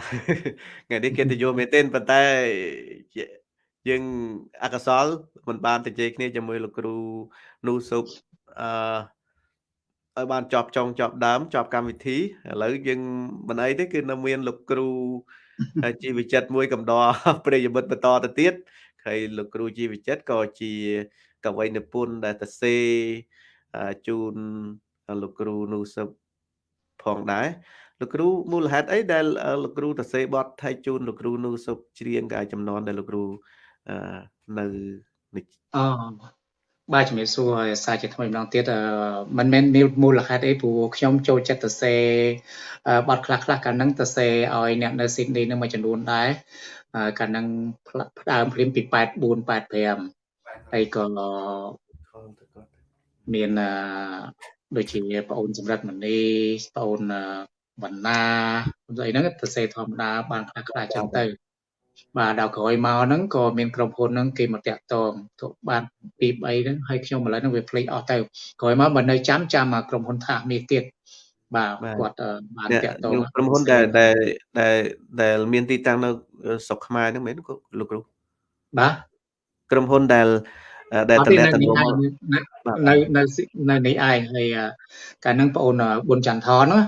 ថ្ងៃនេះកិត្តិយសមែនទែនប៉ុន្តែយើងអកសលមិនបានទៅជ័យគ្នាជាមួយលោកគ្រូនូសុបអឺ ឲ្យបានចប់ចុងចប់ដើមចប់កម្មវិធីឥឡូវយើងមិនអីទេគឺនៅមានលោកគ្រូជីវចិត្តមួយកំដរប្រិយមិត្តបន្តទៅទៀតហើយលោកគ្រូជីវចិត្តក៏ជាកវីនិពន្ធដែលទៅសេជូនលោកគ្រូនូសឹបផងដែរលោកគ្រូមូលហេតុអីដែលលោកគ្រូទៅសេបត់ថៃជូនលោកគ្រូនូសឹបច្រៀងកាយចំនួនដែលលោកគ្រូនៅអូ បាទជំរាបសួរសាជាថ្មីម្ដងទៀតមិនមែនមានមូលហេតុអីព្រោះខ្ញុំចូលចិត្តទៅសេបទខ្លះខ្លះកាលហ្នឹងទៅសេឲ្យអ្នកនៅស៊ីដនីនឹងមួយចំនួនដែរកាលហ្នឹងផ្ដើមព្រាមពី84 85ហើយក៏មានដូចជាបងអូនសម្រាប់មនីបងអូនវណ្ណាស្អីហ្នឹងទៅសេធម្មតាបានខ្លះខ្លះចឹងទៅ បាទដល់ក្រោយមកហ្នឹងក៏មានក្រុមហ៊ុនហ្នឹងគេមកតាក់ទងទៅបានពី3ហ្នឹងហើយខ្ញុំឥឡូវហ្នឹងវាភ្លេចអស់ទៅក្រោយមកបើនៅចាំចាំមកក្រុមហ៊ុនថាមាសទៀតបាទគាត់បានតាក់ទងក្រុមហ៊ុនដែលដែលដែលដែលមានទីតាំងនៅស្រុកខ្មែរហ្នឹងមែនលោកគ្រូបាទក្រុមហ៊ុនដែលដែលតំណែងនៅនៅនៅនេះឯងហើយកាលហ្នឹងបងអូនប៊ុនចន្ទថនណា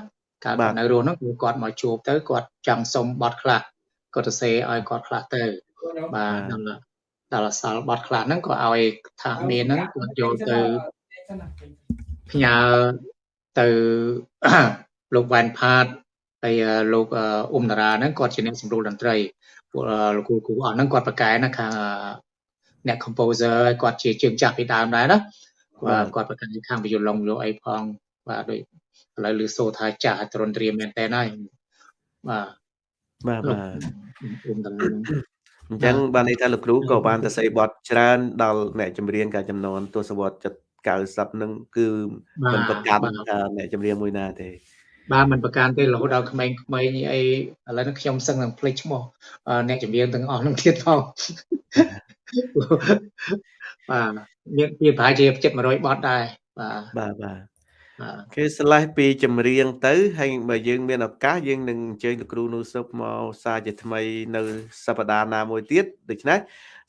កាលនៅរស់ហ្នឹងគាត់មកជួបទៅគាត់ចង់សុំប័ណ្ណខ្លះ គាត់ទៅសេឲ្យគាត់ខ្លះទៅបាទដល់ដល់សល់បត់ខ្លះហ្នឹងក៏ឲ្យថាមានហ្នឹងគាត់យកទៅផ្ញើទៅលោកវ៉ែនផាតហើយលោកអ៊ុំតារាហ្នឹងគាត់ជាអ្នកសម្រួលតន្ត្រីពួកលោកគ្រូគ្រូអស់ហ្នឹងគាត់ប្រកែណាខាងអ្នក composer គាត់ជាជើងចាស់ពីដើមដែរណាបាទគាត់ប្រកែខាងវិយឡុងយកអីផងបាទដូចឥឡូវលឺសូថាចាស់ត្រនត្រៀមមែនតើហើយបាទ បាទបាទអញ្ចឹងបានន័យថាលោកគ្រូក៏បានទៅស្អីបត់ច្រើនដល់អ្នកចម្រៀងកាចំនួនទស្សវត្សចិត្ត90នឹងគឺមិនប្រកាន់ថាអ្នកចម្រៀងមួយណាទេបាទមិនប្រកាន់ទេរហូតដល់ក្មេងៗអីឥឡូវនេះខ្ញុំសឹងនឹងភ្លេចឈ្មោះអ្នកចម្រៀងទាំងអស់នឹងទៀតផងបាទមានមានប្រហែលជា700បទដែរបាទបាទបាទ គេស្លេះពីចម្រៀងទៅហើយបើយើងមានឱកាសយើងនឹងអញ្ជើញលោកគ្រូនូសុបមកសារជាថ្មីនៅសប្តាហ៍ណាមួយទៀតដូច្នេះ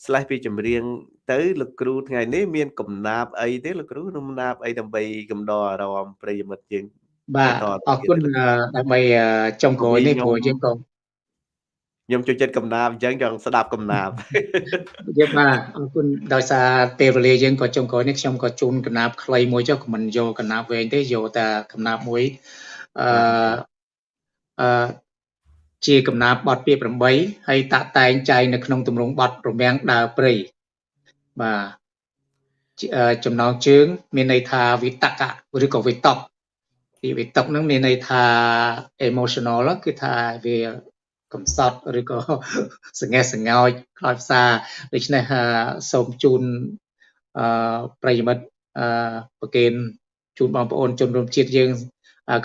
ស្លេះពីចម្រៀងទៅលោកគ្រូថ្ងៃនេះមានកំណាបអីទេលោកគ្រូកំណាបអីដើម្បីកំដរអារម្មណ៍ប្រិយមិត្តយើងបាទអរគុណដើម្បីចុងក្រោយនេះព្រោះយើងក៏ ខ្ញុំចូលចិត្តកំណាបអញ្ចឹងចង់ស្ដាប់កំណាបយើងបាទអរគុណដោយសារពេលវេលាយើងក៏ចុងក្រោយនេះខ្ញុំក៏ជូនកំណាបខ្លីមួយចុះមិនយកកំណាបវែងទេយកតែកំណាបមួយអឺអឺជាកំណាបបទពាក្យ8ហើយតាក់តែងចែងនៅក្នុងទម្រង់បទរមាំងដើរព្រៃបាទចំណងជើង មានន័យថាវិតកៈឬក៏វិតកពីវិតកហ្នឹងមានន័យថា emotional គឺថាវា កំសត់ឬក៏សង្ហេះសង្ងោចខ្លោចផ្សាដូច្នេះសូមជូនអឺប្រិយមិត្តអឺប្រកេនជូនបងប្អូនជនរួមជាតិយើង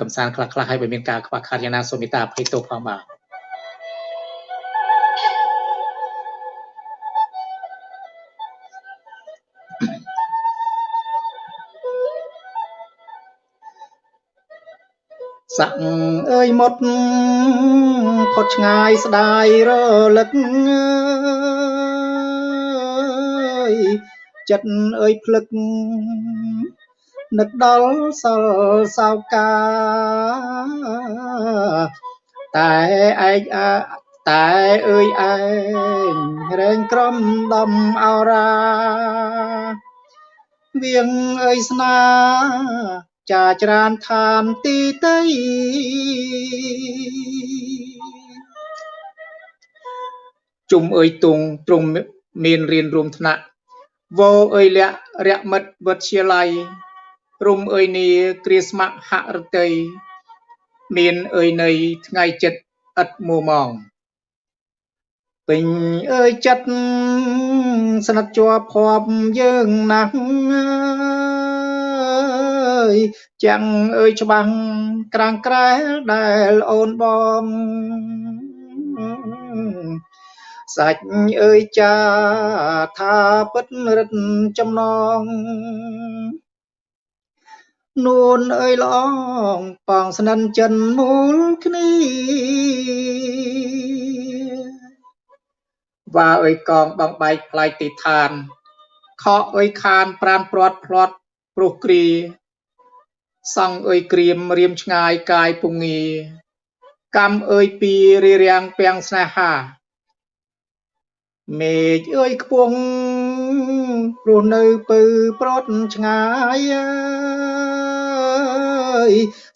កំសាន្តខ្លះៗហើយបើមានការខ្វះខាតយ៉ាងណាសូមមេត្តាអភ័យទោសផងបាទ សាក់អើយមុតផុតឆ្ងាយស្ដាយរលឹកអើយចិត្តអើយភ្លឹកនឹកដល់សល់សោកា តែឯងតែអើយឯងរែងក្រំដំអរាវៀងអើយស្នា ចាច្រានឋានទីតីជុំអើយទុងទ្រង់មានរៀនរួមថ្នាក់វោអើយលក្ខរៈមិត្តវិទ្យាល័យរុំអើយនីគ្រាស្ម័ហរតីមានអើយនៃថ្ងៃចិត្តឥតមួម៉ងពេញអើយចិត្តស្និទ្ធជាប់ភ័ព្វយើងណាស់ យចាំងអើយច្បាំងក្រាំងក្រែលដែលអូនបងសាច់អើយចាថាពិតរិទ្ធចំណងនួនអើយល្អងប៉ងស្និនចិនមូលគ្នាវ៉ាអើយកងបងបែកផ្លាយទីឋានខកអើយខានប្រានព្រាត់ផ្្លាត់ព្រោះគ្រា សង្ឃអើយក្រៀមរៀមឆ្ងាយកាយពងាកម្មអើយពីរារាំងពាំងស្នេហាមេឃអើយខ្ពងព្រោះនៅពៅប្រត់ឆ្ងាយអើយ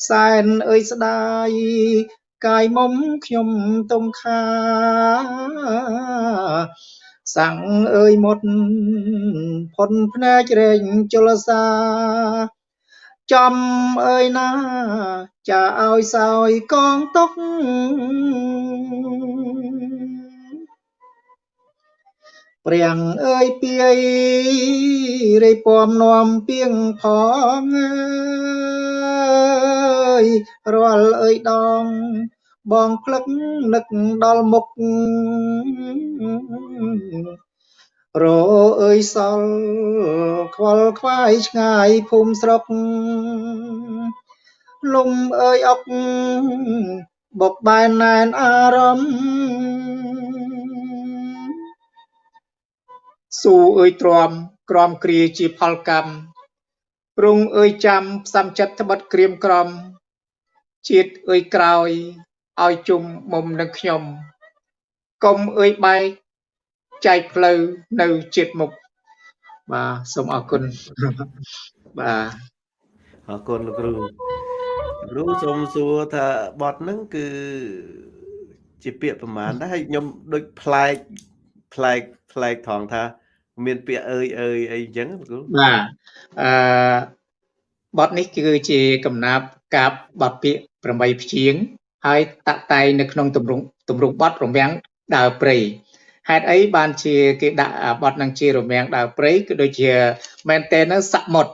សែនអើយស្ដាយកាយមុំខ្ញុំទុំខាសាំងអើយមុតផុនភ្នែករែងជលសា ចំអើយណាចាឲ្យសោយកងតុកព្រាំងអើយពីយរៃពំនាំពីងផងអើយរាល់អើយដង បងផ្លឹកនឹកដល់មុខ រអើយសល់ខ្វល់ខ្វាយឆ្ងាយភូមិស្រុកលំអើយអុកបុកបែនណែនអារម្មណ៍ស៊ូអើយទ្រាំក្រំគ្រាជាផលកម្មព្រងអើយចាំផ្សំចិត្តត្បិតក្រៀមក្រំជាតិអើយក្រោយឲ្យជុំមុំនឹងខ្ញុំកុំអើយបែក ចែកផ្លូវនៅជាតិមុខបាទសូមអរគុណបាទអរគុណលោកគ្រូគ្រូសូមសួរថាបទហ្នឹងគឺជាពាក្យប្រមាណដែរហើយខ្ញុំដូចប្លែកប្លែកប្លែកថងថា មានពាក្យអើយអើយអីអញ្ចឹងគ្រូបាទអឺបទនេះគឺជាកំណាប់កាបបទពាក្យ8ព្យាង្គហើយតាក់តែងនៅក្នុងទម្រង់ទម្រង់បទរមាំងដើរព្រៃ ហេតុអីបានជាគេដាក់បទនឹងជារមាំងដើរព្រៃគឺដូចជាមែនតើនៅសមុទ្រ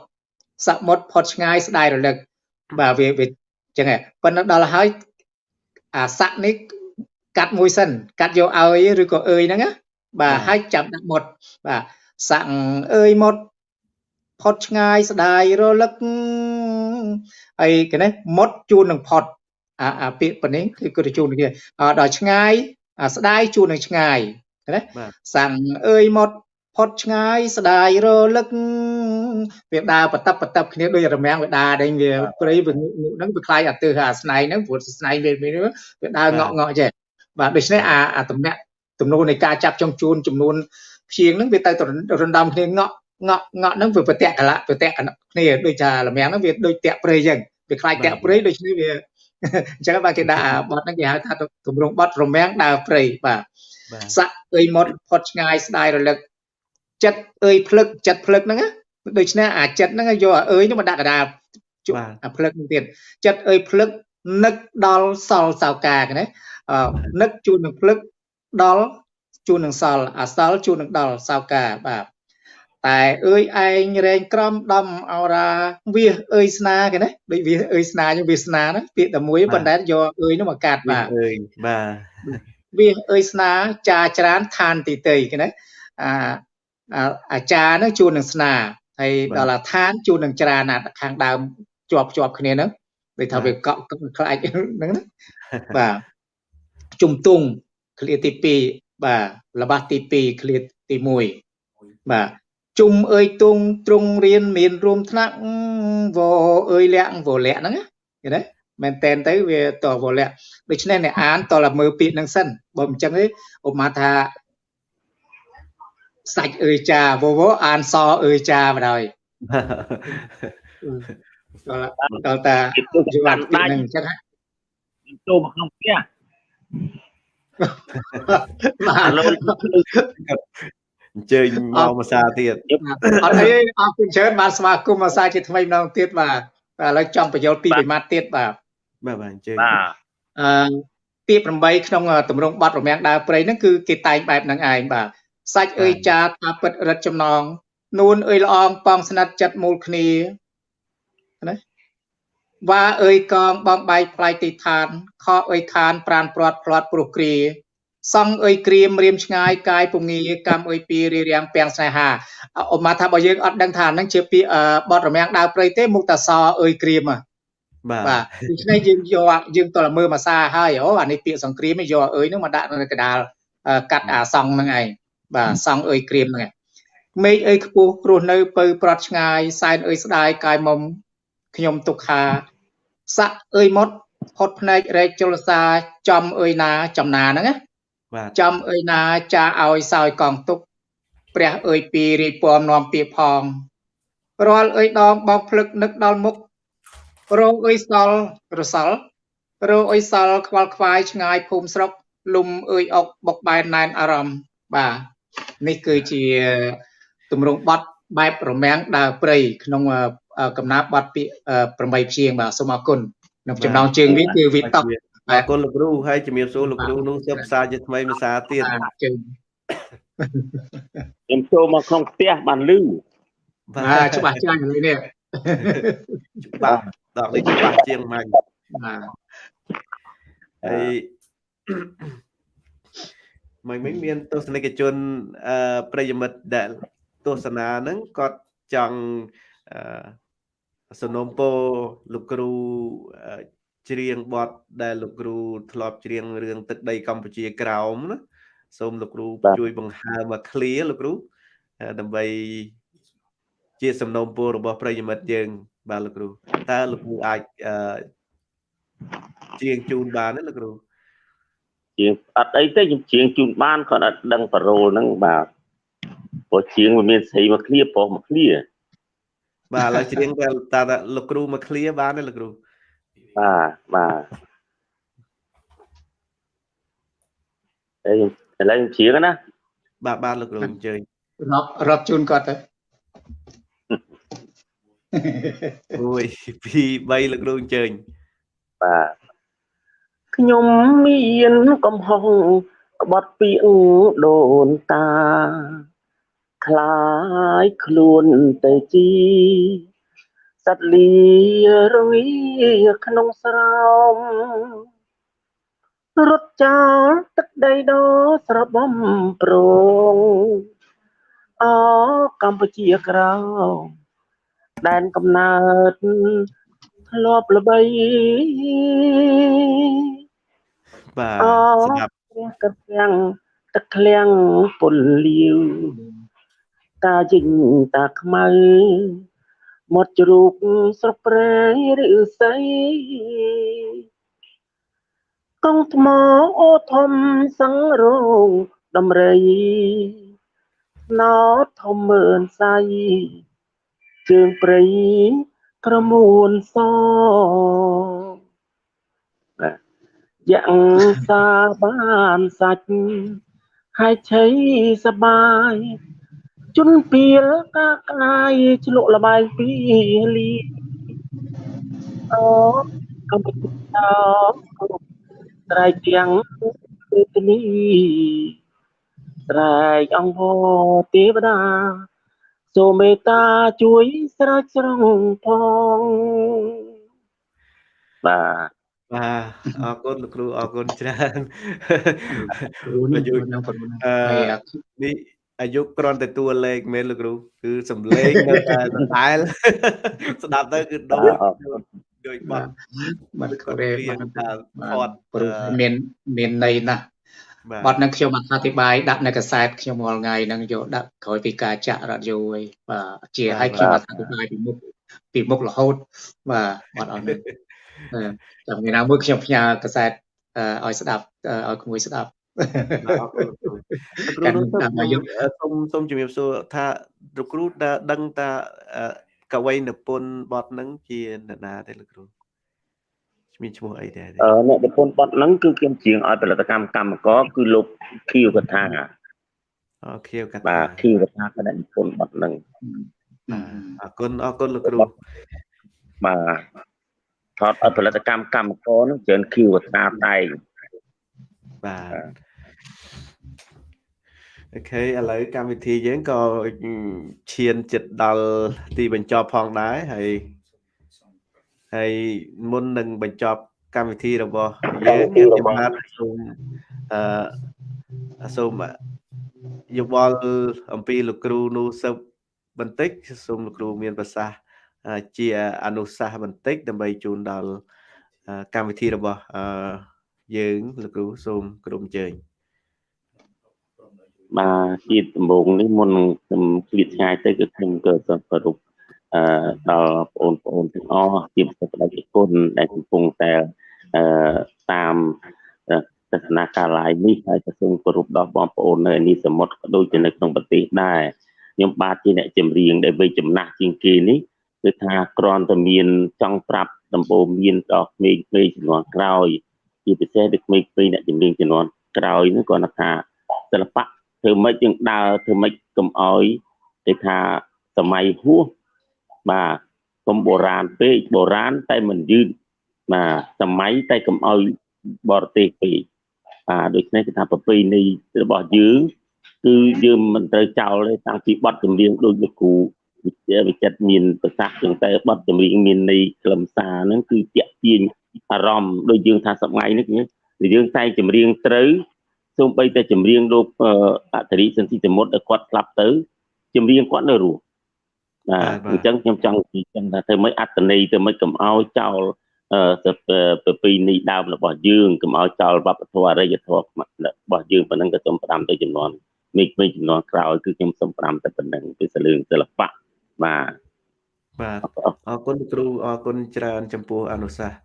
សមុទ្រផុតឆ្ងាយស្ដាយរលឹកបាទវាវាចឹងហ៎ប៉ុន្តែដល់ហើយអាស័កនេះកាត់មួយសិនកាត់យកឲ្យឬក៏អើយហ្នឹងណាបាទហើយចាប់ដាក់មុតបាទស័កអើយមុតផុតឆ្ងាយស្ដាយរលឹកហើយគេណាមុតជួននឹងផុតអាអាពាក្យប៉ុណ្នេះគឺគឺជួនគ្នាដល់ឆ្ងាយអាស្ដាយជួននឹងឆ្ងាយ ណាសាំងអើយមុតផុតឆ្ងាយស្ដាយរលឹកវាដើរបតបបតបគ្នាដូចរមាំងវាដើរដេញវាព្រៃវាហ្នឹងវាខ្លាយអាទើអាស្នែងហ្នឹងព្រោះស្នែងវាវាដើរងក់ងក់ចេះបាទដូច្នេះអាអាតំណាក់ទំនោរនៃការចាប់ចុងជួនចំនួនព្យាងហ្នឹងវាទៅរំដំគ្នាងក់ងក់ងក់ហ្នឹងវាប្រតិកលៈប្រតិកគ្នាដូចថារមាំងហ្នឹងវាដូចតាក់ព្រៃអញ្ចឹងវាខ្លាយតាក់ព្រៃដូច្នេះវាអញ្ចឹងបាទគេដាក់បត់ហ្នឹងគេហៅថាទម្រង់បត់រមាំងដើរព្រៃបាទ សាក់អើយមុតផុតឆ្ងាយស្ដាយរលឹកចិត្តអើយភ្លឹកចិត្តភ្លឹកហ្នឹងណាដូច្នេះអាចិត្តហ្នឹងយកអើយហ្នឹងមកដាក់កដាលអាភ្លឹកហ្នឹងទៀតចិត្តអើយភ្លឹកនឹកដល់សល់សៅកាណានឹកជូននឹងភ្លឹកដល់ជូននឹងសល់អាសល់ជូននឹងដល់សៅកាបាទតែអើយឯងរែងក្រំដំអរាវាអើយស្នាគេណាដូចវាអើយស្នាយើងវាស្នាណាពាក្យតែមួយប៉ុន្តែយកអើយនោះមកកាត់បាទអើយបាទ វាអើយស្នាចាច្រានឋានទីតីគេណាអាអាចារ្យហ្នឹងជួននឹងស្នាហើយដល់អាឋានជួននឹងច្រានខាងដើមជាប់ជាប់គ្នាហ្នឹងដូចថាវាកក់ខ្លាចហ្នឹងណាបាទជំទង់ឃ្លាទី2បាទល្បះទី2ឃ្លាទី1បាទជុំអើយទុងទ្រង់រៀនមានរួមថ្នាក់វអើយលាក់វលាក់ហ្នឹងណាឃើញទេ មែនតែនទៅវាតវលាក់ដូច្នេះអ្នកអានតើមើលពាក្យហ្នឹងសិនបើមិនចឹងទេឧបមាថាសាច់អើយចាវវអានសអើយចាបណ្ដោយតើតើជីវ័ននឹងអញ្ចឹងចូលមកក្នុងផ្ទះបាទអញ្ជើញមកភាសាទៀតអត់អីអរគុណច្រើនបានស្វាគមន៍ភាសាជាថ្មីម្ដងទៀតបាទឥឡូវចង់បញ្យល់ពីប្រមាត់ទៀតបាទ បាទបាទអញ្ជើញបាទអឺពាក្យ8ក្នុងតម្រងបទរមាំងដើរព្រៃហ្នឹងគឺគេតែងបែបហ្នឹងឯងបាទសាច់អើយចាថាពិតរិទ្ធចំណងនួនអើយល្អងប៉ងស្និទ្ធចិត្តមូលគ្នាណាវ៉ាអើយកងបងបាយផ្លាយទីឋានខអើយខានប្រានព្រាត់ផ្លាត់ព្រោះគ្រាសង់អើយក្រៀមរៀមឆ្ងាយកាយពងាកម្មអើយពីរារាំងពាំងស្នេហាអមថាបើយើងអត់ដឹងថាហ្នឹងជាពាក្យបត់រមាំងដើរព្រៃទេមុខតាសអើយក្រៀម បាទបាទដូច្នេះយើងយកយើងតើមើលភាសាហើយអូអានេះពាក្យសង្គ្រាមយកអើយហ្នឹងមកដាក់នៅកដាលកាត់អាសង់ហ្នឹងឯងបាទសង់អើយក្រៀមហ្នឹងឯងមេឃអើយខ្ពស់រស់នៅពៅប្រត់ឆ្ងាយសែនអើយស្ដាយកាយមុំខ្ញុំទុកខាសាក់អើយមុតផុតភ្នែករែកជលសាចំអើយណាចំណាហ្នឹងណាបាទចំអើយណាចាឲ្យសោយកងទុកព្រះអើយពីរីពំនាំពីផងរាល់អើយដងបោកភ្លឹកនឹកដល់មុខ រងអើយសល់រសល់រងអើយសល់ខ្វល់ខ្វាយឆ្ងាយភូមិស្រុកលុំអើយអុកបុកបែនណែនអារម្មណ៍បាទនេះគឺជាទម្រង់បត់បែបរមាំងដើរព្រៃក្នុងកំណាព្យបត់ពាក្យ8ព្យាង្គបាទសូមអរគុណក្នុងចំណងជើងវាគឺវាតប់អរគុណលោកគ្រូហើយជំរាបសួរលោកគ្រូនោះជិបផ្សាយជាថ្មីភាសាទៀតជើងខ្ញុំចូលមកក្នុងផ្ទះបានលឺបាទច្បាស់ចាស់នេះនេះច្បាស់ ដល់នេះច្បាស់ជាងម៉ាញ់បាទហើយមិនមិនមានទស្សនិកជនអឺប្រិយមិត្តដែលទស្សនាហ្នឹងគាត់ចង់អឺសនំពោលោកគ្រូច្រៀងបទដែលលោកគ្រូធ្លាប់ច្រៀងរឿងទឹកដីកម្ពុជាក្រោមណាសូមលោកគ្រូជួយបង្ហើបមក clear លោកគ្រូដើម្បីជាសំណូមពររបស់ប្រិយមិត្តយើង បាទលោកគ្រូតើលោកគ្រូអាចអឺច្រៀងជូនបានទេលោកគ្រូជាងអត់អីទេខ្ញុំជាងជូនបានគាត់អត់ដឹងប៉ារ៉ូហ្នឹងបាទព្រោះជាងវាមានស្រីមកឃ្លៀប្រុសមកឃ្លៀបាទឥឡូវច្រៀងតែតាលោកគ្រូមកឃ្លៀបានទេលោកគ្រូបាទបាទអេឥឡូវខ្ញុំច្រៀងណាបាទបាទលោកគ្រូអញ្ជើញរាប់រាប់ជូនគាត់ទៅ 1 2 3លោកគ្រូអញ្ជើញបាទខ្ញុំមានកំហុសក្បត់ពីដូនតាคล้ายខ្លួនទៅជីសត្វលីរវីក្នុងស្រោមរត់ចាលទឹកដីដោស្របំប្រងអកម្ពុជាក្រៅ ដែនកំណើតធ្លាប់ល្បីបាទស្ដាប់ព្រះកទាំងទឹកឃ្លាំងពុលលាវតាជីងតាខ្មៅមាត់ជ្រូកស្រស់ប្រែឬស័យកងថ្មអូធំសង្រងដំរីណោធំមើនសៃ ជើងព្រៃក្រមួនសយ៉ាងសាបានសាច់ហើយឆៃសបាយជន់ពៀលកាក្លាយឆ្លក់លបាយពីលីអូកំពុងតោត្រៃទាំងគឺនេះត្រែកអង្គទេវតា សូមមេត្តាជួយស្រោចស្រង់ផងបាទបាទអរគុណលោកគ្រូអរគុណច្រើនគ្រូនេះនឹងប្រមាណនេះអាយុគ្រាន់តែតួលេខមែនលោកគ្រូគឺសំឡេងនៅតែដដែលស្ដាប់ទៅគឺដូចដូចបាត់បាត់ក្រេបាត់គាត់ព្រោះមានមានន័យណាស់ បទនឹងខ្ញុំអធិប្បាយដាក់នៅកសែតខ្ញុំរាល់ថ្ងៃហ្នឹងយកដាក់ក្រោយពីការចាក់រ៉ាឌីយ៉ូឯងបាទជាឲ្យខ្ញុំអធិប្បាយពីមុខពីមុខរហូតបាទបទអស់នេះចាំថ្ងៃណាមួយខ្ញុំផ្ញើកសែតឲ្យស្ដាប់ឲ្យក្មួយស្ដាប់គ្រូសូមសូមជំរាបសួរថាលោកគ្រូដឹងតាកវីនិពន្ធបទហ្នឹងជាអ្នកណាទេលោកគ្រូ មានឈ្មោះអីដែរអឺអ្នកនិពន្ធបទហ្នឹងគឺខ្ញុំជាងឲ្យផលិតកម្មកម្មករគឺលោកខៀវកថាអូខៀវកថាបាទខៀវកថាក៏អ្នកនិពន្ធបទហ្នឹងអរគុណអរគុណលោកគ្រូបាទថតឲ្យផលិតកម្មកម្មករហ្នឹងច្រើនខៀវកថាតែងបាទអូខេឥឡូវកម្មវិធីយើងក៏ឈានចិត្តដល់ទីបញ្ចប់ផងដែរហើយ ហើយមុននឹងបញ្ចប់កម្មវិធីរបស់យើងខ្ញុំបាទសូមអឺសូមយោបល់អំពីលោកគ្រូនូសឹបបន្តិចសូមលោកគ្រូមានប្រសាសន៍ជាអនុសាសន៍បន្តិចដើម្បីជូនដល់កម្មវិធីរបស់យើងលោកគ្រូសូមក្រុមជើញបាទជាដំបូងនេះមុនខ្ញុំឃ្លាតឆ្ងាយទៅគឺខ្ញុំក៏សូមគោរពអឺ ដល់បងប្អូនទាំងអស់ជាពិសេសបដិគុណដែលកំពុងតែអឺតាមទស្សនកាលាយនេះហើយក៏សូមគោរពដល់បងប្អូននៅនេះសមុទ្រក៏ដូចជានៅក្នុងប្រទេសដែរខ្ញុំបាទជាអ្នកចម្រៀងដែលវ័យចំណាស់ជាងគេនេះគឺថាគ្រាន់តែមានចង់ប្រាប់ដំបូងមានដល់ក្មេងៗជំនាន់ក្រោយជាពិសេសដូចក្មេងៗអ្នកចម្រៀងជំនាន់ក្រោយនោះគាត់ថាសិល្បៈធ្វើម៉េចយើងដើរធ្វើម៉េចកុំអោយគេថាសម័យហួស បាទកុំបុរាណពេកបុរាណតែមិនយឺតបាទសម័យតែកុំឲ្យបរទេសពេកបាទដូច្នេះគឺថាប្រពៃណីរបស់យើងគឺយើងមិនត្រូវចោលទេតាំងពីបទចម្រៀងដូចលោកគ្រូវិទ្យាវិចិត្រមានប្រសាសន៍ចឹងតែបទចម្រៀងមានន័យខ្លឹមសារហ្នឹងគឺតាក់ទាញអារម្មណ៍ដូចយើងថាសម័យនេះយើងតែចម្រៀងត្រូវសូម្បីតែចម្រៀងលោកអតរិសិនទីសមុទ្រដែលគាត់ស្លាប់ទៅចម្រៀងគាត់នៅរស់ បាទអញ្ចឹងខ្ញុំចង់និយាយចឹងថាធ្វើម៉េចអត្តន័យធ្វើម៉េចកុំឲ្យចោលប្រពៃណីដើមរបស់យើងកុំឲ្យចោលវប្បធម៌អរិយធម៌របស់យើងប៉ុណ្ណឹងក៏សូមផ្ដាំទៅចំនួនមេឃមេឃចំនួនក្រោយគឺខ្ញុំសូមផ្ដាំតែប៉ុណ្ណឹងពីសលឿងសិល្បៈបាទបាទអរគុណគ្រូអរគុណច្រើនចំពោះអនុសាសន៍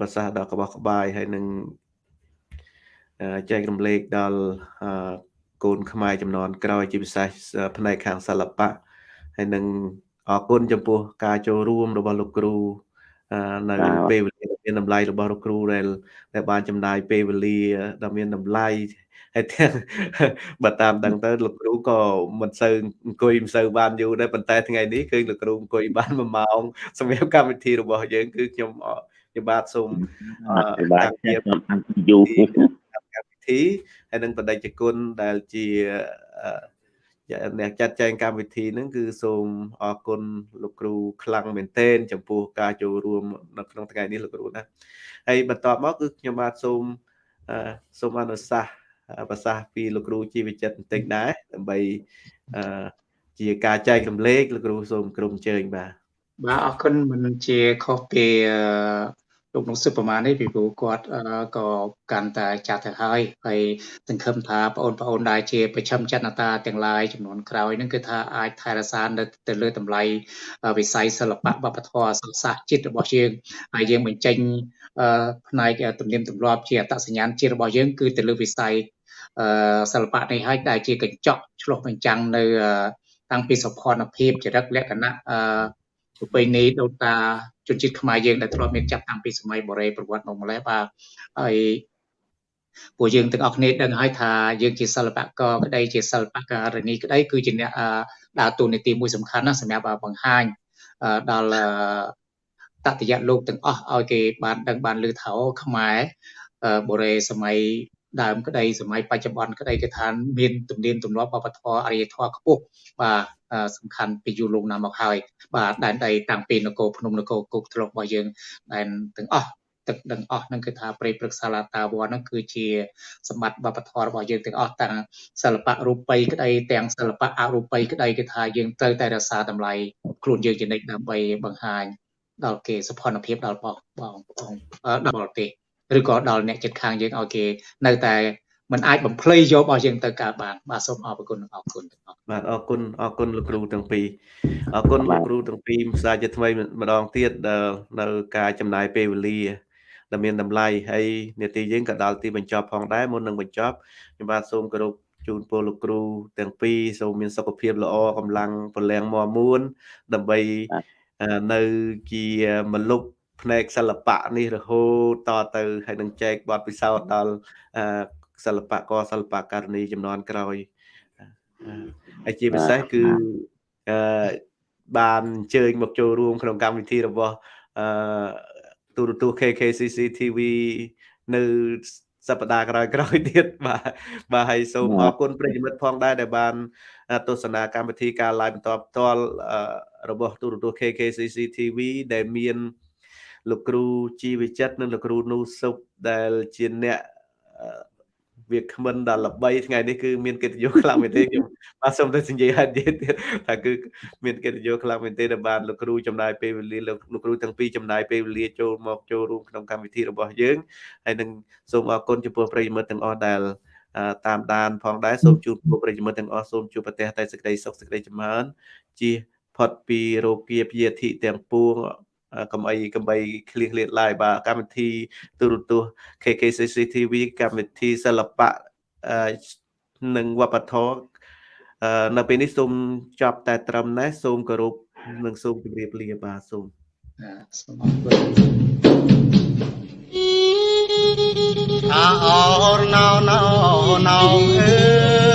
ប្រសាសន៍ដ៏ក្បោះក្បាយហើយនឹងចែករំលែកដល់កូនខ្មែរចំនួនក្រោយជាពិសេសផ្នែកខាងសិល្បៈ ហើយនឹងអរគុណចំពោះការចូលរួមរបស់លោកគ្រូនៅពេលវេលាមានតម្លៃរបស់លោកគ្រូដែលដែលបានចំណាយពេលវេលាដ៏មានតម្លៃហើយទាំងបើតាមដឹងទៅលោកគ្រូក៏មិនសូវអង្គុយមិនសូវបានយូរដែរប៉ុន្តែថ្ងៃនេះគឺលោកគ្រូអង្គុយបាន1ម៉ោងសម្រាប់កម្មវិធីរបស់យើងគឺខ្ញុំខ្ញុំបាទសូមបាទខ្ញុំបានយូរកម្មវិធីហើយនឹងបដិជគុណដែលជា អ្នកចាត់ចែងកម្មវិធីហ្នឹងគឺសូមអរគុណលោកគ្រូខ្លាំងមែនទែនចំពោះការចូលរួមនៅក្នុងថ្ងៃនេះលោកគ្រូណាហើយបន្តមកគឺខ្ញុំបាទសូមសូមអនុសាសន៍ប្រសាសន៍ពីលោកគ្រូជីវចិត្តបន្តិចដែរដើម្បីជាការចែករំលែកលោកគ្រូសូមក្រុមជើញបាទបាទអរគុណមិនជាខុសពី លោកនោះសុប្រមាណនេះពីព្រោះគាត់ក៏កាន់តែចាស់ទៅហើយហើយសង្ឃឹមថាបងប្អូនដែលជាប្រចាំចន្ទតាទាំងឡាយចំនួនក្រោយហ្នឹងគឺថាអាចថែរក្សានៅទៅលើតម្លៃវិស័យសិល្បៈវប្បធម៌សាសសាស្ត្រជាតិរបស់យើងហើយយើងបញ្ចេញផ្នែកទំនៀមទម្លាប់ជាអត្តសញ្ញាណជាតិរបស់យើងគឺទៅលើវិស័យសិល្បៈនេះហើយដែលជាកញ្ចក់ឆ្លុះបញ្ចាំងនៅតាំងពីសុខភាពចរិតលក្ខណៈ ប្រពៃណីដូនតាជនជាតិខ្មែរយើងដែលធ្លាប់មានចាប់តាំងពីសម័យបុរេប្រវត្តិមកម្លេះបាទហើយពួកយើងទាំងអស់គ្នាដឹងហើយថាយើងជាសិល្បករក្តីជាសិល្បករនីក្តីគឺជាអ្នកដើរតួនាទីមួយសំខាន់ណាស់សម្រាប់បង្ហាញដល់តតយៈលោកទាំងអស់ឲ្យគេបានដឹងបានឮថាខ្មែរបុរេសម័យ ដើមក្តីសម័យបច្ចុប្បន្នក្តីគឺថាមានទំនៀមទម្លាប់វប្បធម៌អរិយធម៌ខ្ពស់បាទសំខាន់ពីយូរលង់ណាស់មកហើយបាទដែនដីតាំងពីនគរភ្នំនគរគុកធ្លុករបស់យើងដែនទាំងអស់ទឹកដឹងអស់ហ្នឹងគឺថាព្រៃព្រឹកសាឡាតាវ័នហ្នឹងគឺជាសម្បត្តិវប្បធម៌របស់យើងទាំងអស់ទាំងសិល្បៈរូបិយក្តីទាំងសិល្បៈអរូបិយក្តីគឺថាយើងត្រូវតែរក្សាតម្លៃខ្លួនយើងជានិច្ចដើម្បីបង្ហាញដល់គេសុផនភាពដល់បងបងដល់ប្រទេស ឬក៏ដល់អ្នកចិត្តខាងយើងឲ្យគេនៅតែมันអាចបំភ្លៃយករបស់យើងទៅកើតបានបាទសូមអរគុណអរគុណបាទអរគុណអរគុណលោកគ្រូទាំងពីរអរគុណលោកគ្រូទាំងពីរផ្សាយជាថ្មីម្ដងទៀតដល់នៅការចំណាយពេលវេលាដែលមានតម្លៃហើយនេតិយើងក៏ដល់ទីបញ្ចប់ផងដែរមុននឹងបញ្ចប់ខ្ញុំបាទសូមគោរពជូនពរលោកគ្រូទាំងពីរសូមមានសុខភាពល្អកម្លាំងពលំមាំមួន ដើម្បីនៅជាមលុប ផ្នែកសិល្បៈនេះរហូតតទៅហើយនឹងចែកបទពិសោធន៍ដល់សិល្បករសិល្បករនីចំនួនក្រោយហើយជាពិសេសគឺអឺបានអញ្ជើញមកចូលរួមក្នុងកម្មវិធីរបស់អឺទូរទស្សន៍ KKCC TV នៅសប្តាហ៍ក្រោយក្រោយទៀតបាទបាទហើយសូមអរគុណប្រិយមិត្តផងដែរដែលបានទស្សនាកម្មវិធីការ live បន្តផ្ទាល់របស់ទូរទស្សន៍ KKCC TV ដែលមាន លោកគ្រូជីវិចិត្រនិងលោកគ្រូនូសុបដែលជាអ្នកវាគ្មិនដល់ល្បីថ្ងៃនេះគឺមានកិត្តិយសខ្លាំងមែនទេខ្ញុំបាទសូមទៅនិយាយហេតុទៀតថាគឺមានកិត្តិយសខ្លាំងមែនទេដែលបានលោកគ្រូចំណាយពេលវេលាលោកគ្រូទាំងពីរចំណាយពេលវេលាចូលមកចូលរួមក្នុងកម្មវិធីរបស់យើងហើយនឹងសូមអរគុណចំពោះប្រិយមិត្តទាំងអស់ដែលតាមដានផងដែរសូមជូនពួកប្រិយមិត្តទាំងអស់សូមជួបប្រទេសតែសេចក្តីសុខសេចក្តីចម្រើនជាផុតពីរោគាព្យាធិទាំងពួង កំអីកំបីឃ្លៀងឃ្លាតឡាយបាទកម្មវិធីទូរទស្សន៍ KKCC TV កម្មវិធីសិល្បៈនិងវប្បធម៌នៅពេលនេះសូមចប់តែត្រឹមនេះសូមគោរពនិងសូមជម្រាបលាបាទសូមសូមអរគុណអរណោណោណោអើ